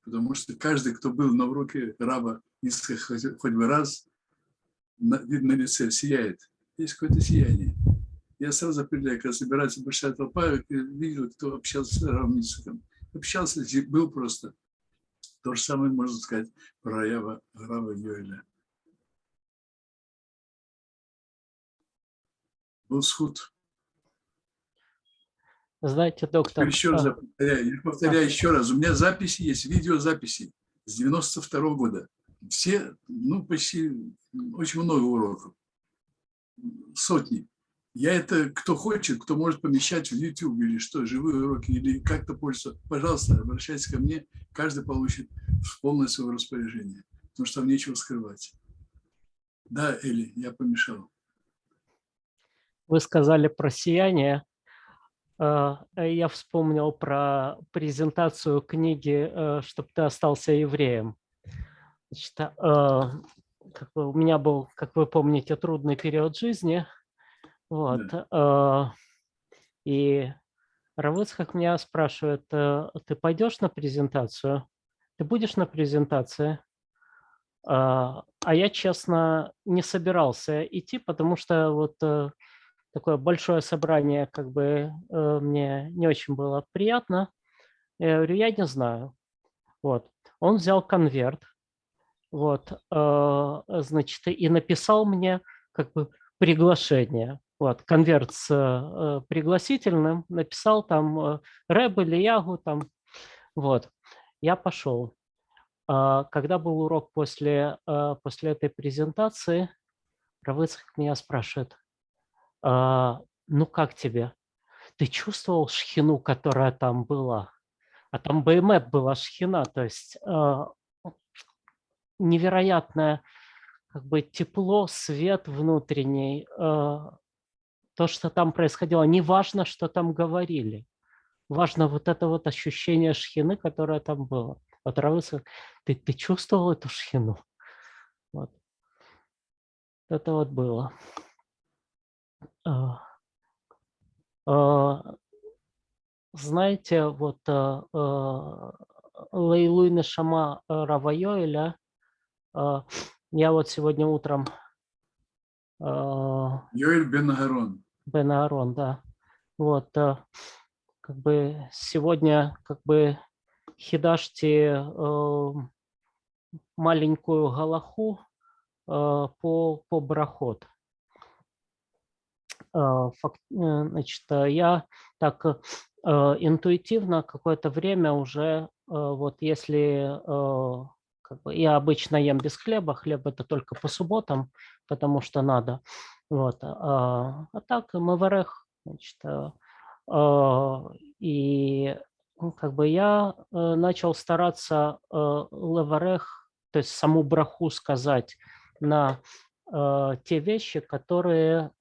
Потому что каждый, кто был на уроке раба Ицхак хоть, бы раз, видно лице сияет. Есть какое-то сияние. Я сразу определяю, когда собирается большая толпа, я видел, кто общался с Равом Ицхаком общался, был просто. То же самое можно сказать про Рава, Рава Йоэля. Был схуд. Знаете, доктор... Еще раз повторяю, я повторяю еще раз. У меня записи есть, видеозаписи с 92 -го года. Все, ну, почти, очень много уроков. Сотни. Я это, кто хочет, кто может помещать в YouTube или что, живые уроки, или как-то пользоваться, пожалуйста, обращайтесь ко мне, каждый получит в полное свое распоряжение, потому что там нечего скрывать. Да, Эли, я помешал. Вы сказали про сияние. Э, я вспомнил про презентацию книги э, «Чтоб ты остался евреем». Значит, э, у меня был, как вы помните, трудный период жизни – вот. Да. И Равыцхак меня спрашивает, «Э, ты пойдешь на презентацию? Ты будешь на презентации? А, а я, честно, не собирался идти, потому что вот э, такое большое собрание как бы э, мне не очень было приятно. Я говорю, я не знаю. Вот. Он взял конверт, вот, значит, и написал мне как бы приглашение. Вот, конверт с э, пригласительным, написал там э, Рэб или Ягу, там, вот. Я пошел. Э, когда был урок после, э, после этой презентации, Равыцкак меня спрашивает, э, ну как тебе? Ты чувствовал шхину, которая там была? А там БМЭП была шхина, то есть э, невероятное как бы тепло, свет внутренний, э, то, что там происходило, не важно, что там говорили. важно вот это вот ощущение шхины, которое там было. Вот Равы сказал, ты, ты чувствовал эту шхину? Вот. Это вот было. А, а, знаете, вот а, Лейлуй Нешама Равайоэля, я вот сегодня утром... Йоэль Бен. Бен Аарон, да. Вот, как бы сегодня как бы хидашьте маленькую галаху по, по брахот. Факт, значит, я так интуитивно какое-то время уже, вот если как бы, я обычно ем без хлеба, хлеб это только по субботам, потому что надо. Вот. А, а так МВРХ, значит, и ну, как бы я э, начал стараться э, леварех, то есть саму браху сказать на э, те вещи, которые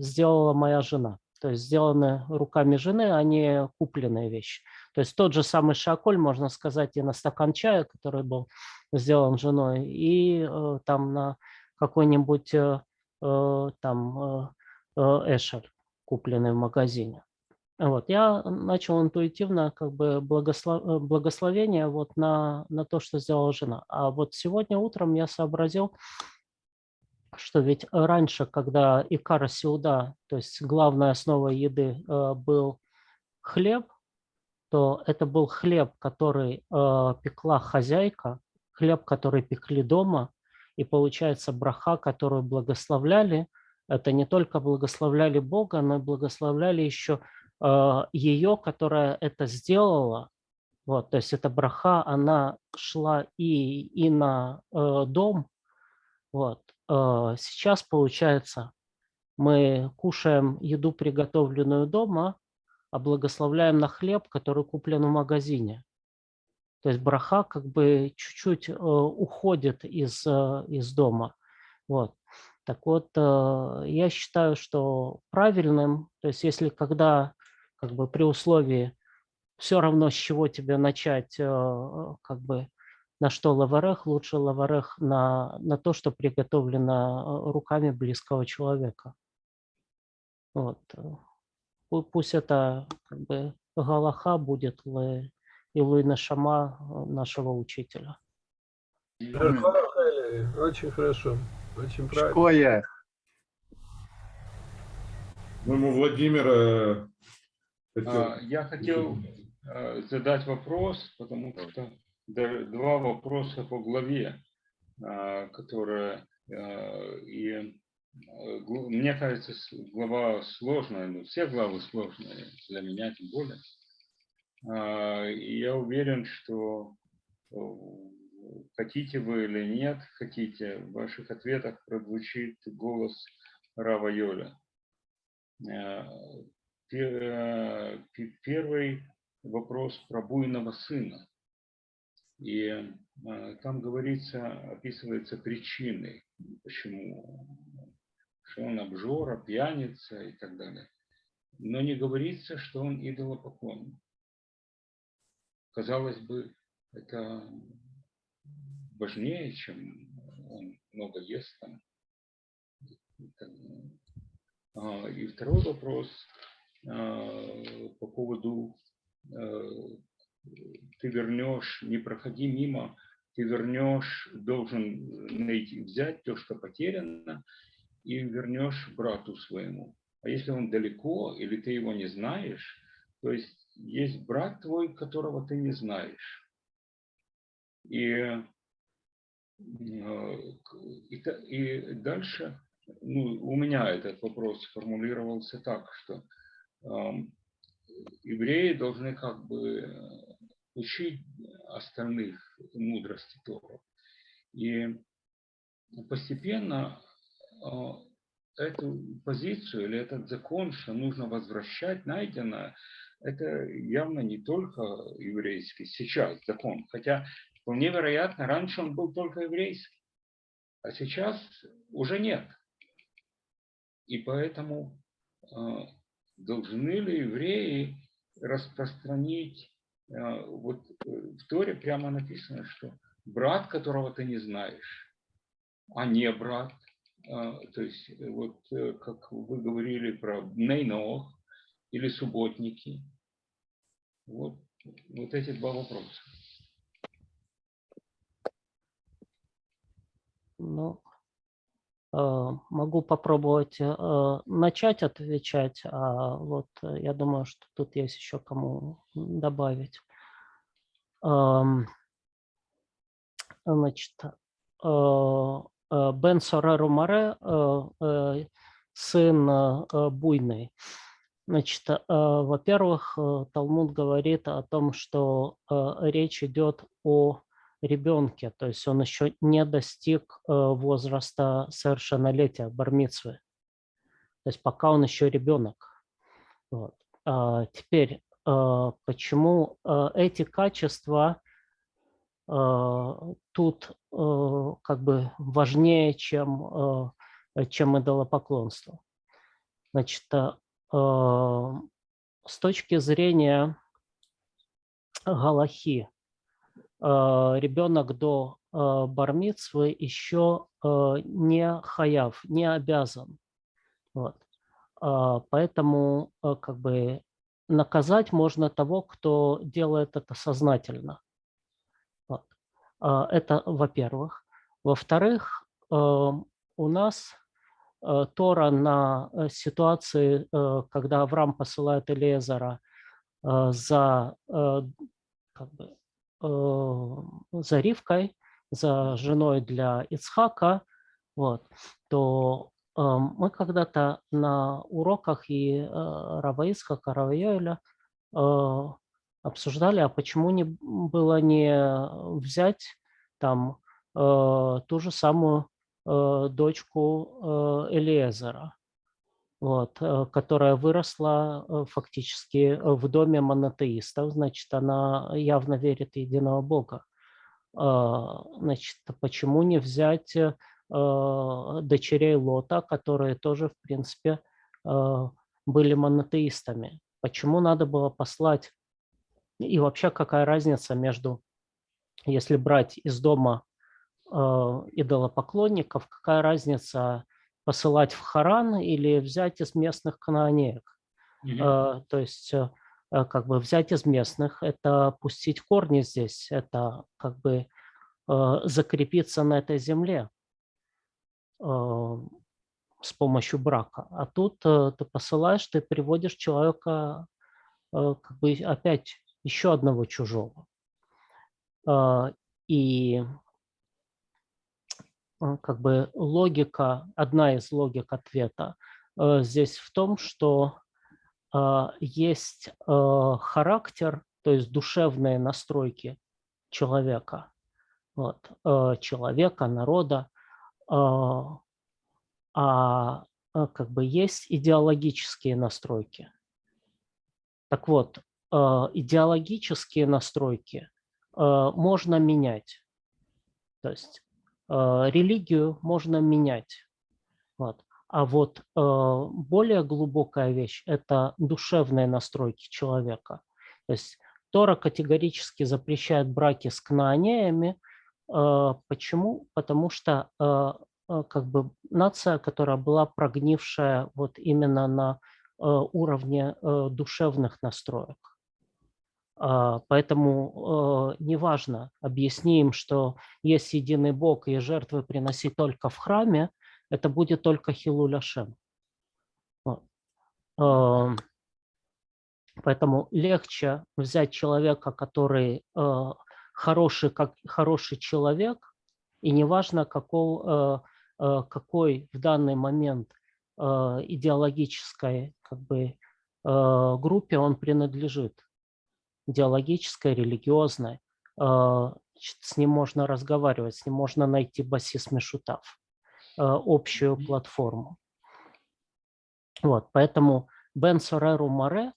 сделала моя жена. То есть сделаны руками жены, а не купленные вещи. То есть тот же самый шаколь, можно сказать, и на стакан чая, который был сделан женой, и там на какой-нибудь там эшер, купленный в магазине. Вот, я начал интуитивно как бы благослов... Э, благословение вот на, на то, что сделала жена. А вот сегодня утром я сообразил, что ведь раньше, когда икара сеуда, то есть главная основа еды э, был хлеб, то это был хлеб, который э, пекла хозяйка, хлеб, который пекли дома, и получается браха, которую благословляли, это не только благословляли Бога, но и благословляли еще а, ее, которая это сделала, вот, то есть эта браха, она шла и, и на э, дом. Вот. Э, сейчас, получается, мы кушаем еду, приготовленную дома, а благословляем на хлеб, который куплен в магазине. То есть браха как бы чуть-чуть э, уходит из, э, из дома. Вот. Так вот, э, я считаю, что правильным, то есть если когда как бы при условии все равно с чего тебе начать, как бы на что лаварех, лучше лаварех на, на то, что приготовлено руками близкого человека. Вот. Пусть это как бы галаха будет и Луина Шама нашего учителя. Очень хорошо, очень правильно. Шкоя. Моему Владимира а, я хотел а, задать вопрос, потому что два вопроса по главе, а, которые и мне кажется, глава сложная, ну, все главы сложные, для меня тем более. И я уверен, что хотите вы или нет, хотите, в ваших ответах прозвучит голос Рава Йоля. Э, первый вопрос про буйного сына. И там говорится, описывается причины, почему, что он обжора, пьяница и так далее. Но не говорится, что он идолопоклонник. Казалось бы, это важнее, чем он много ест там. А, и второй вопрос Э, по поводу э, ты вернешь, не проходи мимо, ты вернешь, должен найти, взять то, что потеряно, и вернешь брату своему. А если он далеко, или ты его не знаешь, то есть есть брат твой, которого ты не знаешь. И, э, и, и дальше ну, у меня этот вопрос формулировался так, что евреи должны как бы э, учить остальных мудрости Тора. И постепенно а, эту позицию или этот закон, что нужно возвращать найденное, это явно не только еврейский сейчас закон. Хотя вполне вероятно, раньше он был только еврейский, а сейчас уже нет. И поэтому а, должны ли евреи распространить, э, вот э, в Торе прямо написано, что брат, которого ты не знаешь, а не брат, э, то есть вот как вы говорили про Нейнох или субботники, вот, вот эти два вопроса. Ну, э, могу попробовать э, начать отвечать, а вот э, я думаю, что тут есть еще кому добавить. Эм, значит, Бен Сореру Маре, сын Буйный. Значит, во-первых, Талмуд говорит о том, что речь идет о ребенке, то есть он еще не достиг э, возраста совершеннолетия, бармицвы. То есть пока он еще ребенок. Вот. А теперь, э, почему э, эти качества тут как бы важнее, чем, чем идолопоклонство? Значит, с точки зрения Галахи, Э, ребенок до э, бармицвы еще не хаяв, не обязан. Вот. Поэтому как бы наказать можно того, кто делает это сознательно. Вот. Это во-первых. Во-вторых, у нас Тора на ситуации, когда Авраам посылает Элезера за как бы, Э, за Ривкой, за женой для Ицхака, вот, то э, мы когда-то на уроках и э, Рава Ицхака, Рава Йоэля обсуждали, а почему не было не взять там ту же самую дочку Элиезера, вот, э, которая выросла э, фактически в доме монотеистов, значит, она явно верит в единого Бога. А, значит, почему не взять э, дочерей Лота, которые тоже, в принципе, были монотеистами? Почему надо было послать? И вообще, какая разница между, если брать из дома идолопоклонников, какая разница посылать в Харан или взять из местных канонеек. Mm -hmm. То есть э, э, как бы взять из местных, это пустить корни здесь, это как бы э, закрепиться на этой земле с помощью брака. А тут ты посылаешь, ты приводишь человека как бы опять еще одного чужого. И Э, как бы логика, одна из логик ответа э, здесь в том, что э, есть характер, то есть душевные настройки человека, вот, человека, народа, а как бы есть идеологические настройки. Так вот, идеологические настройки можно менять. То есть Э, религию можно менять. Вот. А вот э, более глубокая вещь – это душевные настройки человека. То есть Тора категорически запрещает браки с кнаанеями. Э, почему? Потому что как бы нация, которая была прогнившая вот именно на уровне душевных настроек. А, поэтому э, неважно, объясни им, что есть единый Бог и жертвы приносить только в храме, это будет только Хилуляшем. Поэтому легче взять человека, который э, хороший, как хороший человек, и неважно, какой, э, какой в данный момент идеологической как бы, группе он принадлежит идеологическое, религиозное, а, с ним можно разговаривать, с ним можно найти басис Мешутав, а, общую платформу. Вот, поэтому Бен Сореру Море,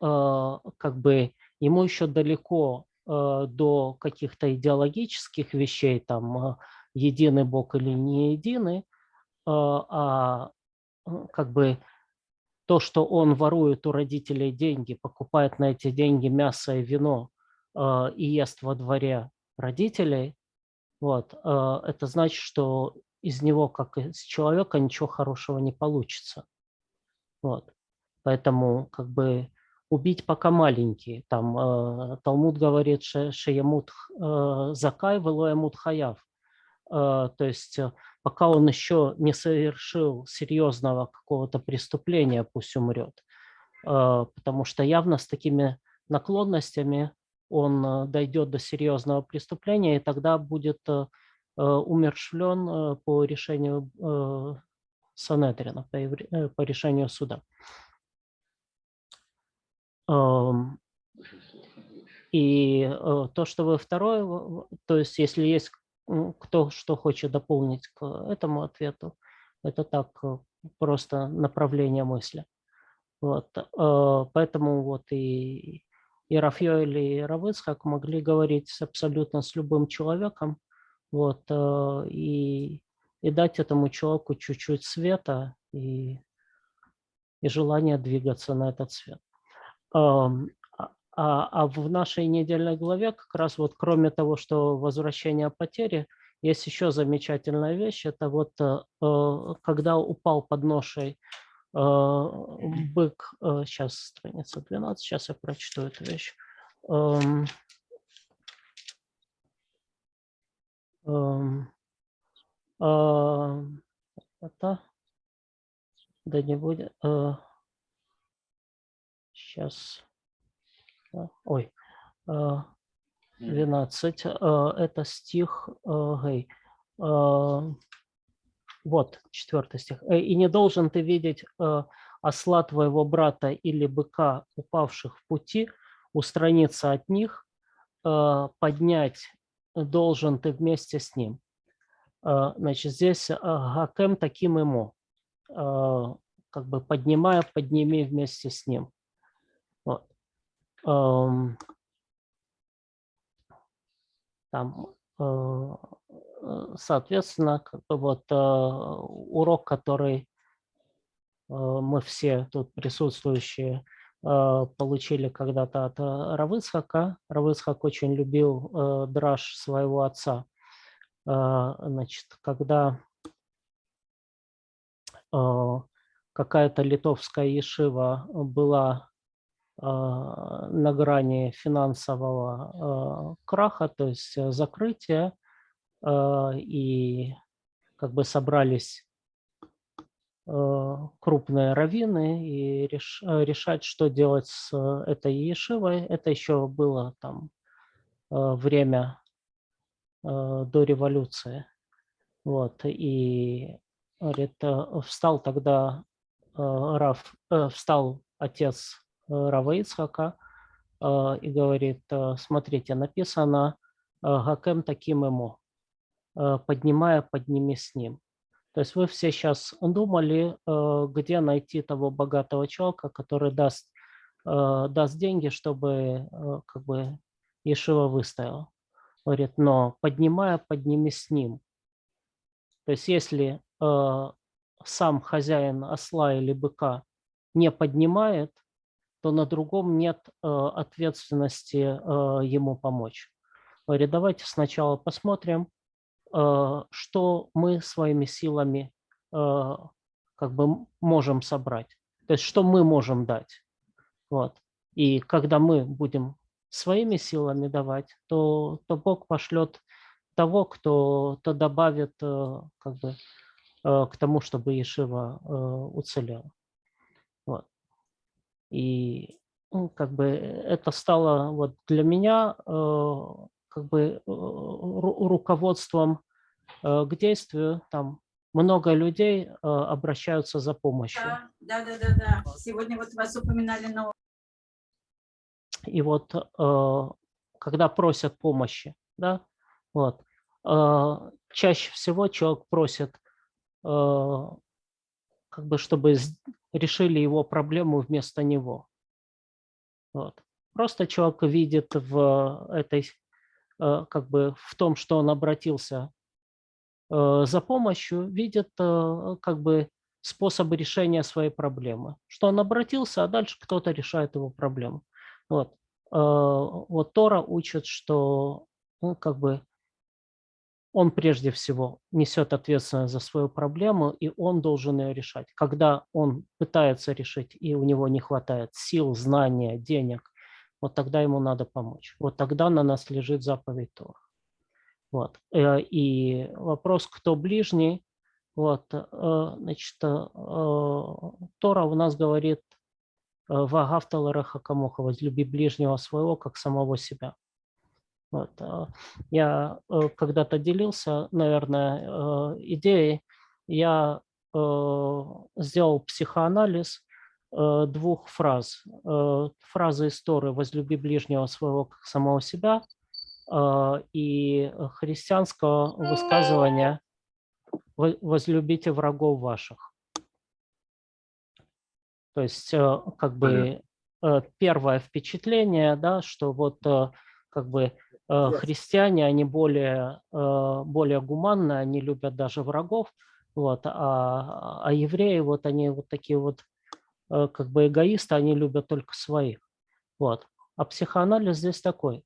а, как бы ему еще далеко до каких-то идеологических вещей, там, единый Бог или не единый, а как бы то, что он ворует у родителей деньги, покупает на эти деньги мясо и вино э, и ест во дворе родителей, вот, э, это значит, что из него, как из человека, ничего хорошего не получится. Вот. Поэтому как бы убить пока маленький. Там э, Талмуд говорит, шеямут э, закай, велоямут хаяв. Э, то есть э, пока он еще не совершил серьезного какого-то преступления, пусть умрет. Э, потому что явно с такими наклонностями он э, дойдет до серьезного преступления, и тогда будет э, э, умершвлен э, по решению э, Санедрина, по, евре- по решению суда. И э, то, что вы второе, то есть если есть кто что хочет дополнить к этому ответу, это так э, просто направление мысли. Вот, э, поэтому вот и, и Рафьёль, и Равыцхак могли говорить абсолютно с любым человеком, вот, э, и, и дать этому человеку чуть-чуть света и, и желание двигаться на этот свет. А, а- в нашей недельной главе как раз вот кроме того, что возвращение потери, есть еще замечательная вещь. Это вот э, э, когда упал под ношей э, бык, сейчас страница 12, сейчас я прочту эту вещь. Эм, эм, а, Это, да не будет, сейчас, ой, а, 12, а, это стих, гей, а, вот, четвертый стих. «Э, «И не должен ты видеть э, осла твоего брата или быка, упавших в пути, устраниться от них, э, поднять должен ты вместе с ним». Э, Значит, здесь э, гакем таким ему, э, как бы поднимая, подними вместе с ним. Там, э, э, соответственно, как бы вот э, урок, который мы все тут присутствующие получили когда-то от Равыцхака. Равыцхак очень любил драж своего отца. Значит, когда какая-то литовская ешива была на грани финансового э, краха, то есть э, закрытия, э, и как бы собрались крупные раввины и э, решать, что делать с э, этой ешивой. Это еще было там время до революции. Вот, и говорит, встал тогда э, встал отец Рава Ицхака э, и говорит, э, смотрите, написано э, «Гакем таким ему», э, поднимая, подними с ним. То есть вы все сейчас думали, э, где найти того богатого человека, который даст, э, даст деньги, чтобы э, как бы Ешива выстояла. Говорит, но поднимая, подними с ним. То есть если э, сам хозяин осла или быка не поднимает, то на другом нет э, ответственности э, ему помочь. Говорит, давайте сначала посмотрим, э, что мы своими силами как бы можем собрать. То есть что мы можем дать. Вот. И когда мы будем своими силами давать, то, то Бог пошлет того, кто то добавит как бы, к тому, чтобы Ешива уцелела. Вот. И ну, как бы это стало вот для меня э, как бы э, ру- руководством э, к действию. Там много людей э, обращаются за помощью. Да, да, да, да, да. Сегодня вот вас упоминали на И вот э, когда просят помощи, да, вот, э, чаще всего человек просит, э, как бы, чтобы решили его проблему вместо него. Вот. Просто человек видит в этой, э, как бы, в том, что он обратился э, за помощью, видит, э, как бы, способы решения своей проблемы. Что он обратился, а дальше кто-то решает его проблему. Вот. Вот Тора учит, что ну, как бы он прежде всего несет ответственность за свою проблему, и он должен ее решать. Когда он пытается решить, и у него не хватает сил, знания, денег, вот тогда ему надо помочь. Вот тогда на нас лежит заповедь Тора. Вот. Э, и вопрос, кто ближний, вот, э, значит, э, Тора у нас говорит «Вагавта лареха камоха» – «Возлюби ближнего своего, как самого себя». Вот. Я когда-то делился, наверное, идеей, я сделал психоанализ двух фраз. Фразы из Торы «Возлюби ближнего своего, как самого себя» А, и христианского высказывания «возлюбите врагов ваших». То есть э, как бы э, первое впечатление, да, что вот э, как бы христиане, они более, более гуманны, они любят даже врагов, вот, а, а евреи, вот они вот такие вот как бы эгоисты, они любят только своих. Вот. А психоанализ здесь такой.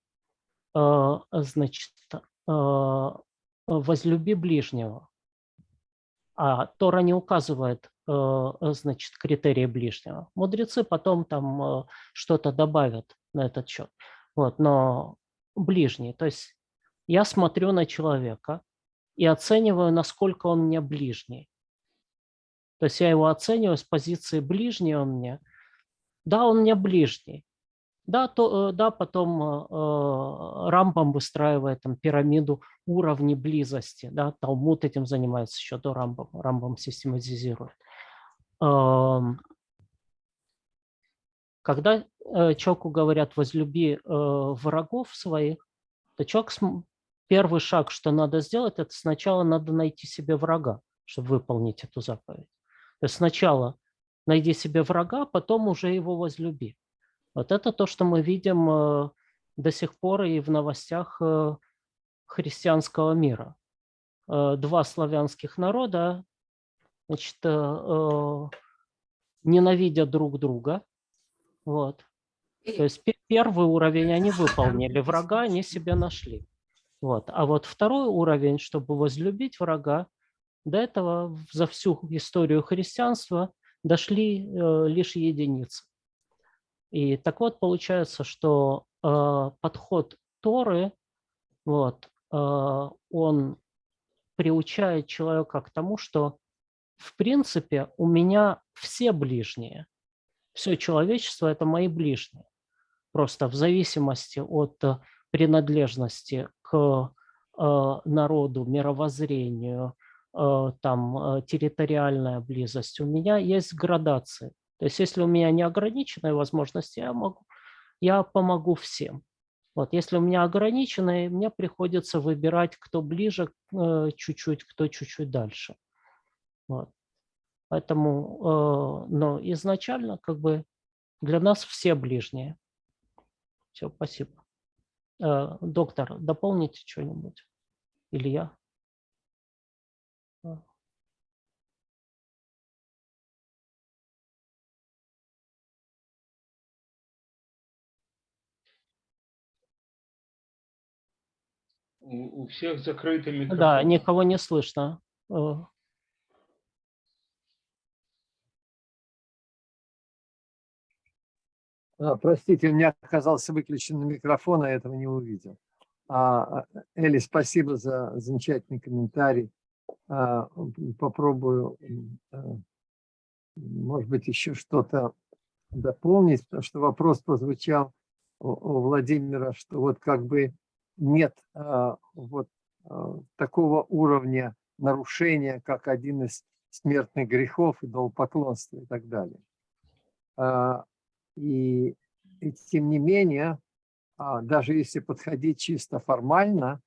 Значит, возлюби ближнего. А Тора не указывает, значит, критерии ближнего. Мудрецы потом там что-то добавят на этот счет. Вот, но ближний, то есть я смотрю на человека и оцениваю, насколько он мне ближний. То есть я его оцениваю с позиции ближнего мне. Да, он мне ближний, да, то, э, да потом э, э, Рамбам выстраивает там, пирамиду уровней близости. Да, Талмуд этим занимается еще до Рамбама. Рамбам систематизирует. Эм, когда человеку говорят «возлюби врагов своих», то человек, первый шаг, что надо сделать, это сначала надо найти себе врага, чтобы выполнить эту заповедь. То есть сначала найди себе врага, потом уже его возлюби. Вот это то, что мы видим э, до сих пор и в новостях э, христианского мира. Э, два славянских народа значит, ненавидят друг друга. Вот. То есть первый уровень они выполнили, врага они себе нашли. Вот. А вот второй уровень, чтобы возлюбить врага, до этого за всю историю христианства дошли лишь единицы. И так вот получается, что э, подход Торы, вот, э, он приучает человека к тому, что в принципе у меня все ближние, все человечество – это мои ближние. Просто в зависимости от принадлежности к э, народу, мировоззрению, э, там, э, территориальная близость, у меня есть градации. То есть если у меня неограниченные возможности, я, могу, я помогу всем. Вот, если у меня ограниченные, мне приходится выбирать, кто ближе э, чуть-чуть, кто чуть-чуть дальше. Вот. Поэтому, э, но изначально как бы для нас все ближние. Все, спасибо. Э, доктор, дополните что-нибудь? Или я? У, у всех закрыты микрофоны. Да, никого не слышно. А, простите, у меня оказался выключен микрофон, а этого не увидел. А, а, Эли, спасибо за замечательный комментарий. Попробую, может быть, еще что-то дополнить, потому что вопрос прозвучал у Владимира, что вот как бы нет вот такого уровня нарушения, как один из смертных грехов, идолопоклонства и так далее. И, и тем не менее, а, даже если подходить чисто формально,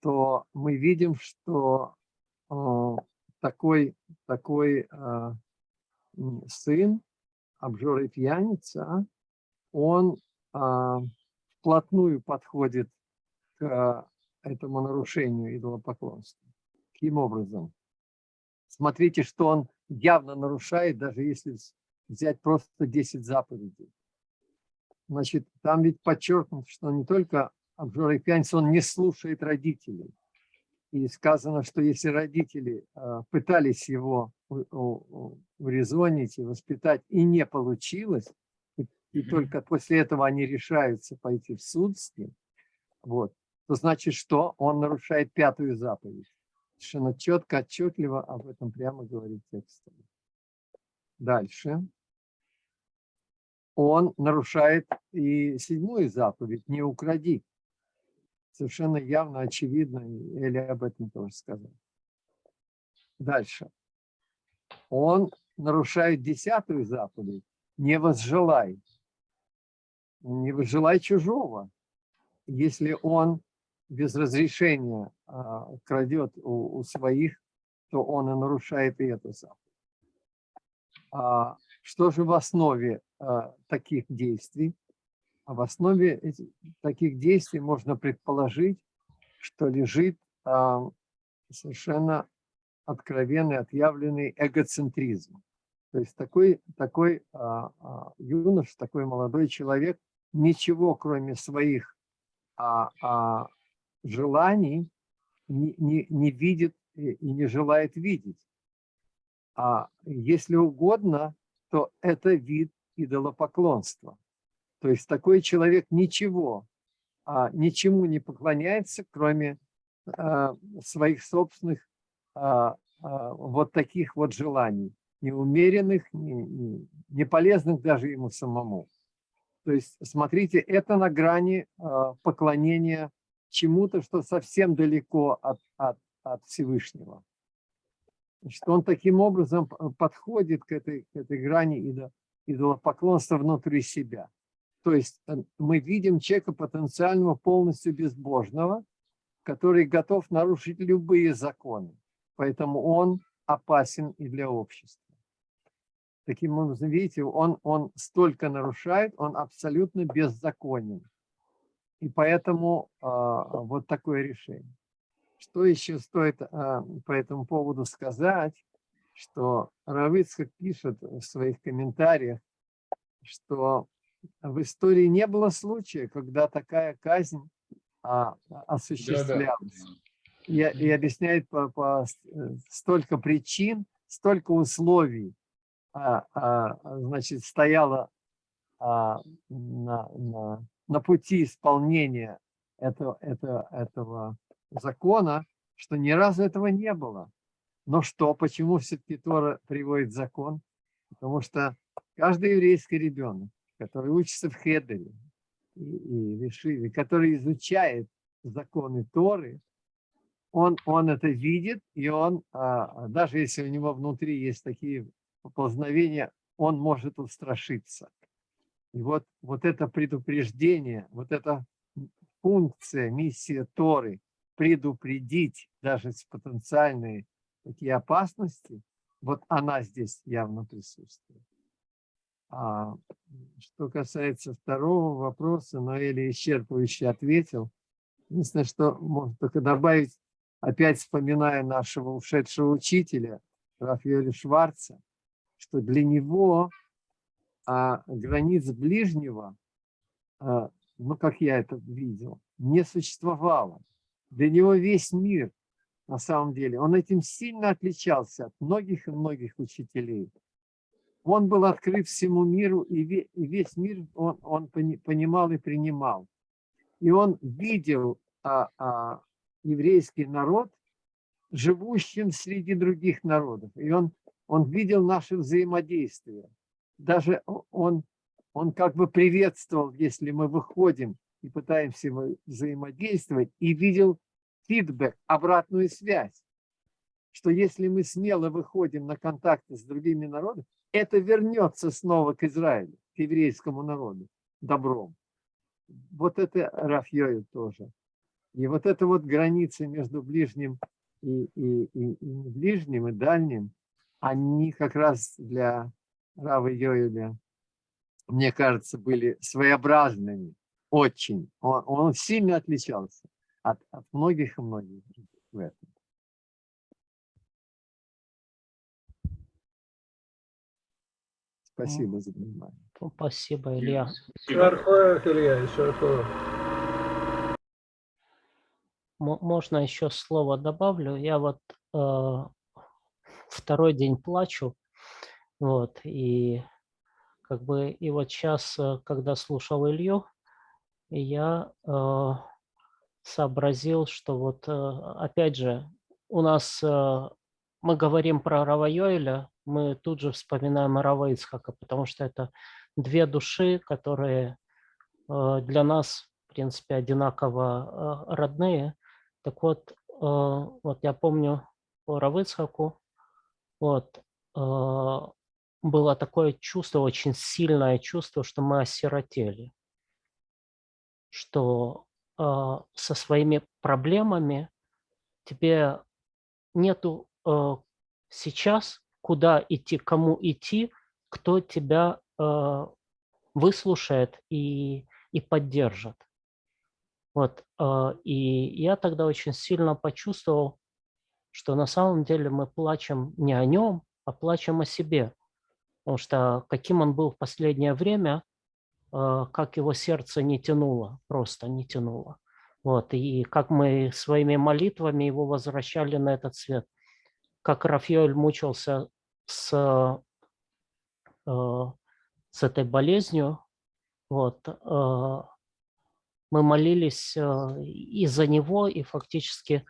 то мы видим, что а, такой, такой а, сын, обжор и пьяница, он вплотную подходит к этому нарушению идолопоклонства. Каким образом? Смотрите, что он явно нарушает, даже если взять просто 10 заповедей. Значит, там ведь подчеркнуто, что не только обжора и пьяница, он не слушает родителей. И сказано, что если родители э, пытались его урезонить и воспитать, и не получилось, и, и только после этого они решаются пойти в суд с ним, вот, то значит, что он нарушает пятую заповедь. Совершенно четко, отчетливо об этом прямо говорит текст. Дальше. Он нарушает и седьмую заповедь «Не укради». Совершенно явно, очевидно, и Эли об этом тоже сказал. Дальше. Он нарушает десятую заповедь «Не возжелай». Не возжелай чужого. Если он без разрешения а, крадет у, у своих, то он и нарушает и эту заповедь. А, что же в основе а, таких действий? А в основе таких действий можно предположить, что лежит а, совершенно откровенный, отъявленный эгоцентризм. То есть такой, такой а, а, юнош, такой молодой человек ничего, кроме своих желаний, не, не, не видит и не желает видеть. А если угодно, то это вид идолопоклонства. То есть такой человек ничего, а, ничему не поклоняется, кроме а, своих собственных а, а, вот таких вот желаний, неумеренных, не, не, полезных даже ему самому. То есть, смотрите, это на грани а, поклонения чему-то, что совсем далеко от, от, от Всевышнего. Значит, он таким образом п- подходит к этой, к этой грани идо- идолопоклонства внутри себя. То есть э, мы видим человека потенциального полностью безбожного, который готов нарушить любые законы. Поэтому он опасен и для общества. Таким образом, видите, он, он столько нарушает, он абсолютно беззаконен. И поэтому а, вот такое решение. Что еще стоит а, по этому поводу сказать, что Равыцкак пишет в своих комментариях, что в истории не было случая, когда такая казнь а, осуществлялась. И, и объясняет по, по э, столько причин, столько условий, а, а, значит, стояло а, на, на, на пути исполнения этого, этого, этого закона, что ни разу этого не было. Но что, почему все-таки Тора приводит закон? Потому что каждый еврейский ребенок, который учится в Хедере и, и в Ешиве, который изучает законы Торы, он, он это видит, и он, а, даже если у него внутри есть такие поползновения, он может устрашиться. И вот, вот это предупреждение, вот эта функция, миссия Торы, предупредить даже с потенциальные такие опасности, вот она здесь явно присутствует. А что касается второго вопроса, Ноэли исчерпывающе ответил. Единственное, что можно только добавить, опять вспоминая нашего ушедшего учителя, Рафаэля Шварца, что для него а, границ ближнего, а, ну, как я это видел, не существовало. Для него весь мир, на самом деле, он этим сильно отличался от многих и многих учителей. Он был открыт всему миру, и ве- и весь мир он, он пони- понимал и принимал. И он видел а, а, еврейский народ живущим среди других народов. И он, он видел наше взаимодействие. Даже он, он как бы приветствовал, если мы выходим и пытаемся во- взаимодействовать, и видел фидбэк, обратную связь, что если мы смело выходим на контакты с другими народами, это вернется снова к Израилю, к еврейскому народу, добром. Вот это Рафьёю тоже. И вот эта вот граница между ближним и, и, и, и ближним, и дальним, они как раз для Равы Йоэля, мне кажется, были своеобразными, очень. Он, он сильно отличался от, от многих и многих других в этом. Спасибо за внимание. Спасибо, Илья. Шархоев, Илья, Шархоев. Мо- Можно еще слово добавлю? Я вот э, второй день плачу, вот, и как бы, и вот сейчас, когда слушал Илью, я э, сообразил, что вот, э, опять же, у нас, э, мы говорим про Рава Йоэля, мы тут же вспоминаем Рава Ицхака, потому что это две души, которые э, для нас, в принципе, одинаково э, родные. Так вот, э, вот я помню по Рав Ицхаку, вот, э, было такое чувство, очень сильное чувство, что мы осиротели, что э, со своими проблемами тебе нету э, сейчас куда идти, кому идти, кто тебя э, выслушает и, и поддержит. Вот, э, и я тогда очень сильно почувствовал, что на самом деле мы плачем не о нем, а плачем о себе. Потому что каким он был в последнее время, как его сердце не тянуло, просто не тянуло. Вот, и как мы своими молитвами его возвращали на этот свет. Как Рафаэль мучился с, э, с этой болезнью, вот, мы молились и за него, и фактически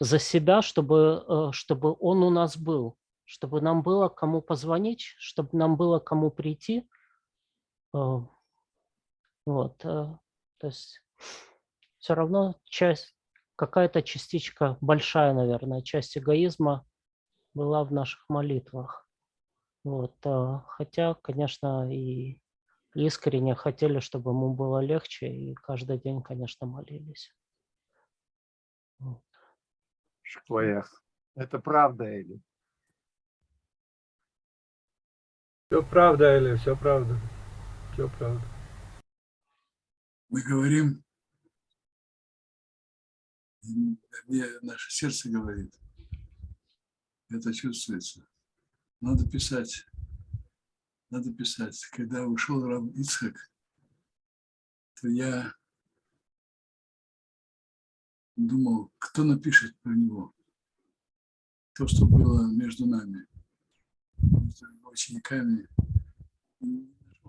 за себя, чтобы, чтобы он у нас был, чтобы нам было кому позвонить, чтобы нам было кому прийти. Э, Вот, э, то есть все равно часть, какая-то частичка, большая, наверное, часть эгоизма была в наших молитвах. Вот, э, хотя, конечно, и искренне хотели, чтобы ему было легче, и каждый день, конечно, молились. Вот. Шкоях. Это правда, Эли? Все правда, Эли, все правда. Все правда. Мы говорим, мне наше сердце говорит, это чувствуется. Надо писать. Надо писать. Когда ушел Рав Ицхак, то я думал, кто напишет про него. То, что было между нами, между учениками.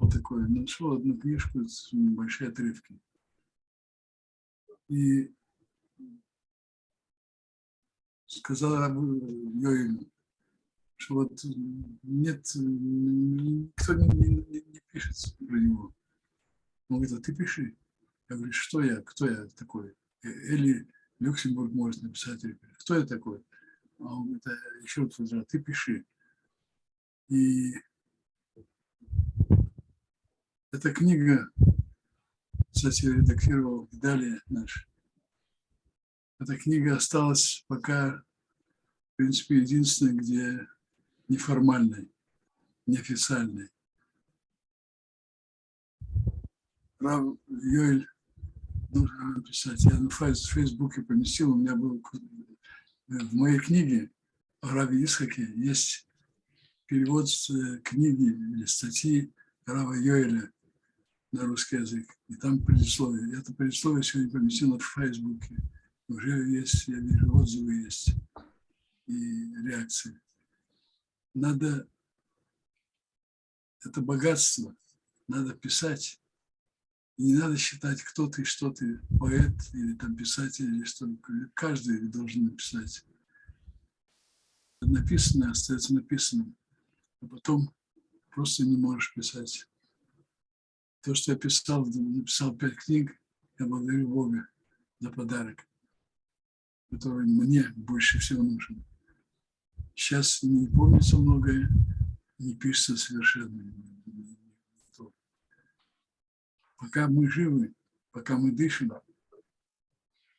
Нашел такое, нашел одну книжку с большие отрывки. И сказал Рабу Йоину, что вот нет, никто не, не- не- пишет про него. Он говорит, а ты пиши. Я говорю, что я, кто я такой? Э, Или Люксембург может написать, или кто я такой? А он говорит, «А еще раз, говорит, ты пиши. И эта книга, кстати, редактировал Далее наш. Эта книга осталась пока, в принципе, единственная, где неформальной, неофициальной. Рав Йоэль нужно написать. Я на Фейсбуке поместил, у меня был к- в моей книге о Раве Исхаке есть перевод э, книги или статьи Рава Йоэля на русский язык. И там предисловие. Это предисловие сегодня поместил в Фейсбуке. Уже есть, я вижу, отзывы есть и реакции. Надо, это богатство, надо писать. И не надо считать, кто ты, что ты, поэт или там писатель, или что. Каждый должен написать. Написанное остается написанным. А потом просто не можешь писать. То, что я писал, написал пять книг, я благодарю Бога за подарок, который мне больше всего нужен. Сейчас не помнится многое, не пишется совершенно. Пока мы живы, пока мы дышим,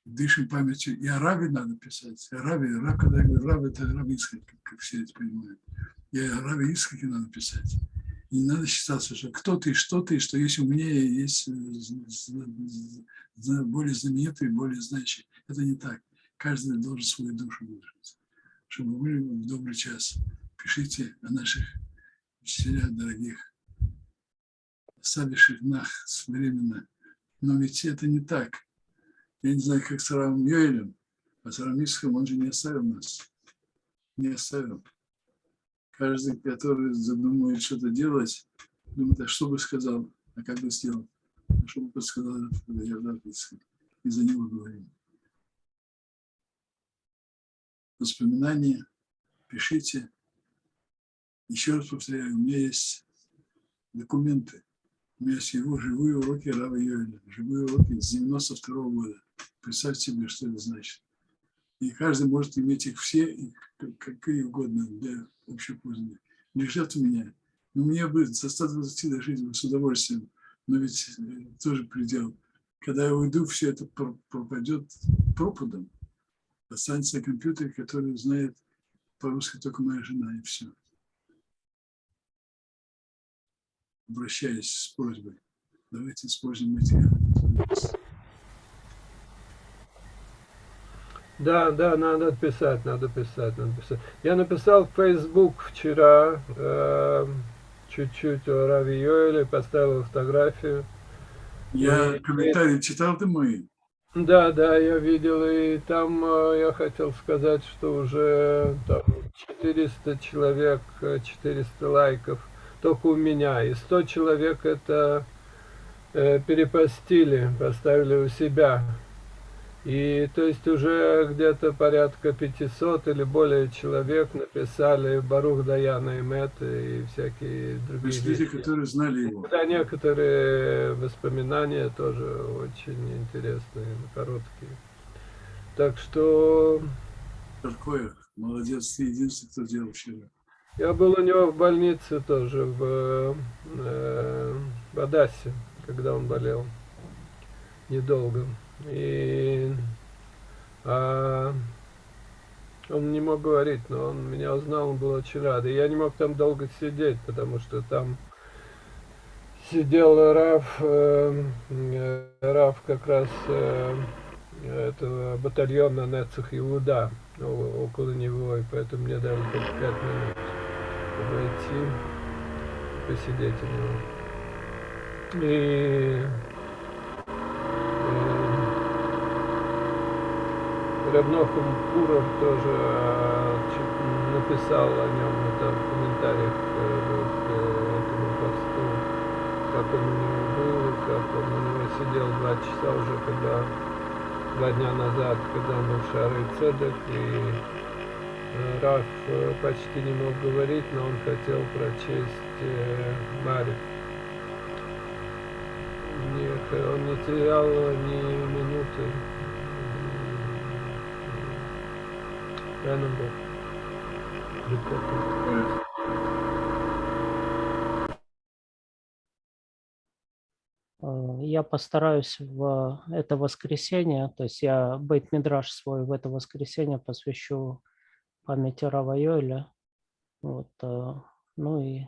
дышим памятью. И о Раве надо писать. О Раве, Рав, когда я говорю Рав, это Рав Ицхак, как- все это понимают. И о Раве Ицхаке надо писать. Не надо считаться, что кто ты, что ты, что есть умнее, есть э, более знаменитый, более значимый. Это не так. Каждый должен свою душу выразить. Чтобы вы в добрый час пишите о наших учителя дорогих, оставивших нас временно. Но ведь это не так. Я не знаю, как с Равом Йоэлем, а с Равом Исхом он же не оставил нас. Не оставил. Каждый, который задумывает что-то делать, думает, а что бы сказал, а как бы сделал, а что бы подсказал Исхом. И за него говорим. Воспоминания пишите. Еще раз повторяю, у меня есть документы. У меня есть его живые уроки Рава Йоэля, живые уроки с 92 -го года. Представьте себе, что это значит. И каждый может иметь их все, какие угодно для общей пользы. Лежат у меня. Но мне бы со 120 дожить бы с удовольствием. Но ведь э, тоже предел. Когда я уйду, все это пропадет пропадом. Останется компьютер, который знает по-русски только моя жена, и все. Обращаюсь с просьбой. Давайте используем материалы. Да, да, надо писать, надо писать, надо писать. Я написал в Facebook вчера э, чуть-чуть о Рави Йоэле, поставил фотографию. Я И- комментарии читал ты мои. Да, да, я видел, и там э, я хотел сказать, что уже там 400 человек, э, 400 лайков только у меня, и 100 человек это э, перепостили, поставили у себя. И то есть уже где-то порядка 500 или более человек написали Барух Даяна Эмет и всякие То другие есть люди, которые знали его. Да, некоторые воспоминания тоже очень интересные, короткие. Так что Такое. Молодец, ты единственный, кто делал вчера. я был у него в больнице тоже, в, э, в Адасе, когда он болел. Недолго. И а, он не мог говорить, но он меня узнал, он был очень рад. И я не мог там долго сидеть, потому что там сидел Раф, э, э, Раф как раз э, этого батальона Нецах Иуда около него, и поэтому мне дали только пять минут, чтобы идти, посидеть у него. И э, Рабнохум Куров тоже э, написал о нем это в комментариях э, вот, к этому посту, как он у него был, как он у него сидел два часа уже, когда два дня назад, когда был Шары Цедек, и э, Раф э, почти не мог говорить, но он хотел прочесть э, Марик. Не х- он не терял ни минуты. Был. Прикольно. Э, Я постараюсь в это воскресенье, то есть я бейт-мидраж свой в это воскресенье посвящу памяти Рава Йоэля. Вот, э, ну и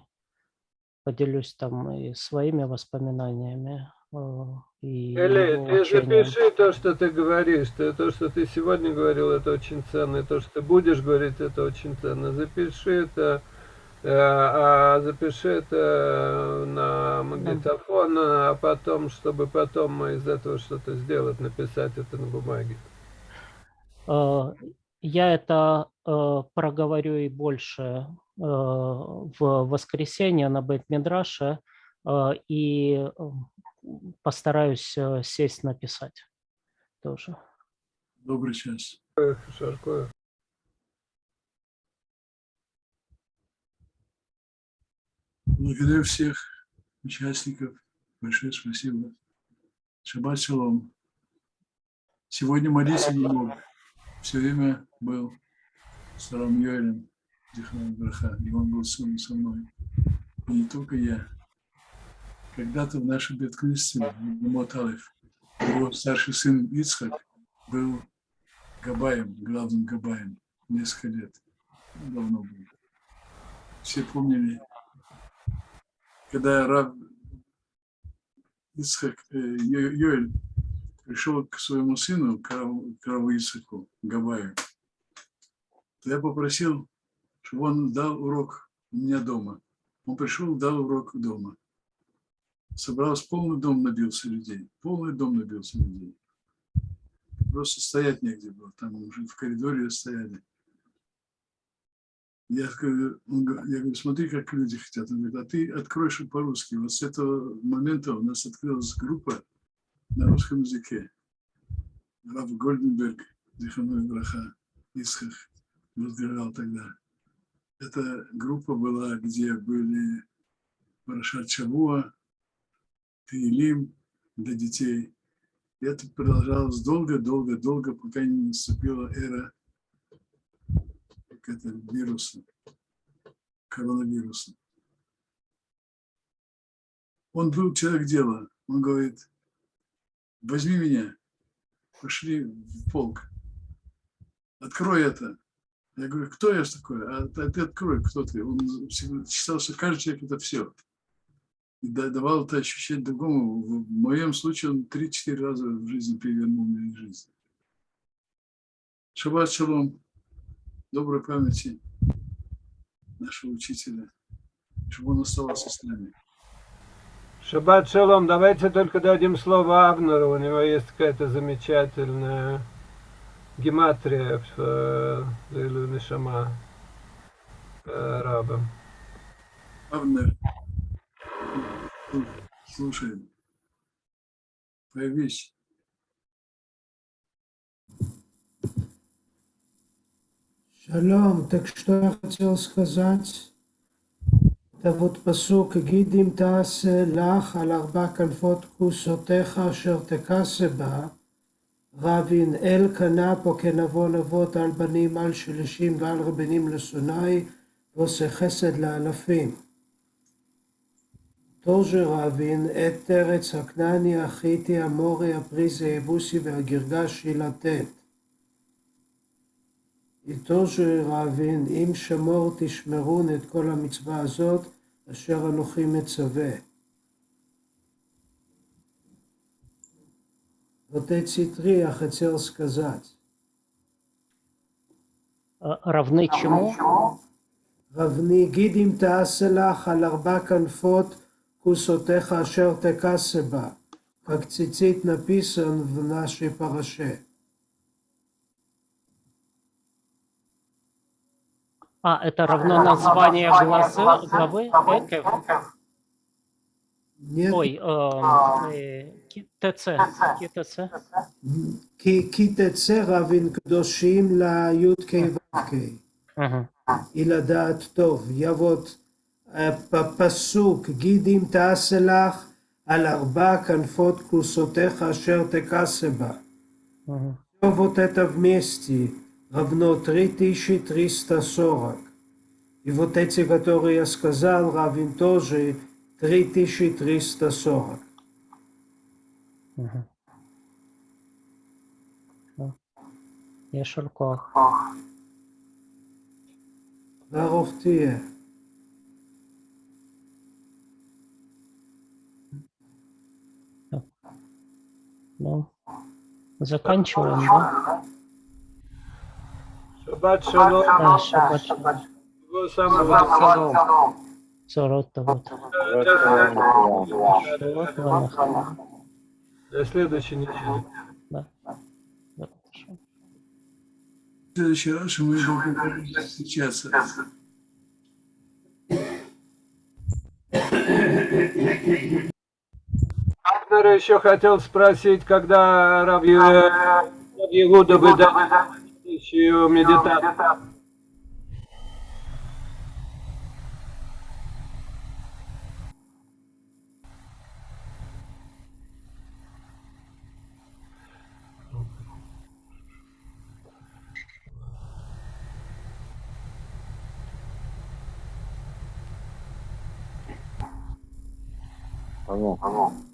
поделюсь там и своими воспоминаниями. И ты запиши то, что ты говоришь. Ты, то, что ты сегодня говорил, это очень ценно. И то, что ты будешь говорить, это очень ценно. Запиши это, э, а запиши это на магнитофон, а потом, чтобы потом из этого что-то сделать, написать это на бумаге. Э, Я это э, проговорю и больше э, в воскресенье на Бейт-Мидраше э, и постараюсь э, сесть написать тоже. Добрый час. Шарко. Благодарю всех участников. Большое спасибо. Шаббат шалом. Сегодня молиться не мог. Все время был с Рам Йоэлем, Зихрон Браха, и он был со мной. И не только я. Когда-то в нашем Беткнессе, в Моталев, его старший сын Ицхак был Габаем, главным Габаем, несколько лет. Давно был. Все помнили когда Рав Ицхак, э, Йо- Йоэль пришел к своему сыну, к Раву Ицхаку, Габаю, то я попросил, чтобы он дал урок у меня дома. Он пришел, дал урок дома. Собрался полный дом набился людей. Полный дом набился людей. Просто стоять негде было. Там уже в коридоре стояли. Я говорю, он я говорю, смотри, как люди хотят. Он говорит, а ты откроешь по-русски. Вот с этого момента у нас открылась группа на русском языке. Рав Гольденберг, Диханой Браха, Исхах, возглавлял тогда. Эта группа была, где были Парашат Шавуа, Таилим для детей. И это продолжалось долго-долго-долго, пока не наступила эра как это, вируса, коронавируса. Он был человек дела. Он говорит, возьми меня, пошли в полк, открой это. Я говорю, кто я такой? А ты открой, кто ты. Он считал, что каждый человек это все. Давал это ощущение другому. В моем случае он 3-4 раза в жизни перевернул мою жизнь. Шаббат шалом. Доброй памяти нашего учителя. Чтобы он оставался с нами. Шаббат шалом. Давайте только дадим слово Авнеру. У него есть какая-то замечательная гематрия в э, Лилу Нишама э, раба. Авнер, слушай, появись. Шалом, так что я хотел сказать? Это вот посук גידים תעשה לך על ארבע כנפות כוסותיך אשר תכסה בה. רבין אל קנה פה כנבון אבות על בנים על שלישים ועל רבנים לשונאי ועושה חסד לאלפים. тоже רבין את ארץ הכנעני, החיטי, המורי, הפריזי, היבוסי והגרגשי לתת. И тоже רבין, אם שמור תשמרון את כל המצווה הזאת, אשר אנוכי מצווה. Вот эти три я хотел сказать. Э, Равны чему? רבני גיד אם תעשה לך על вкусотеха ашер текасеба, как цицит написан в нашей параше. А, это равно название глаза, главы Экев? Нет. Ой, э, э КТЦ. КТЦ. КТЦ равен кдошим ла юткей ваткей. И ладаат тов. Я вот פסוק, גיד אם תעשה לך על ארבע כנפות כוסותיך אשר תכסה בה. Мгм. Все вот это вместе равно 3340. И вот эти, которые я сказал, равен тоже 3340. Мгм. Да. Ешер коах. да. Заканчиваем, да? Собачье оно... Да, собачье. Самого Сорота, вот. До следующей недели. Да. да. В следующий раз мы будем встречаться. Авнер еще хотел спросить, когда Ю- Рав Иуда выдаст следующую медитацию. Кем ты?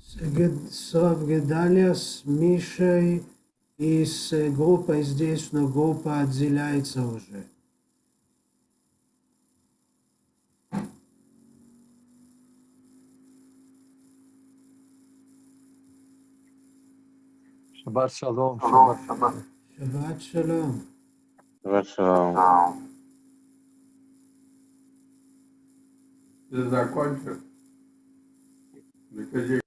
С Гед- с Рав Гедалия, с Мишей и с группой здесь, но группа отделяется уже. Шаббат шалом. Шаббат шалом. Шаббат шалом. Шалом. Закончил? Докажи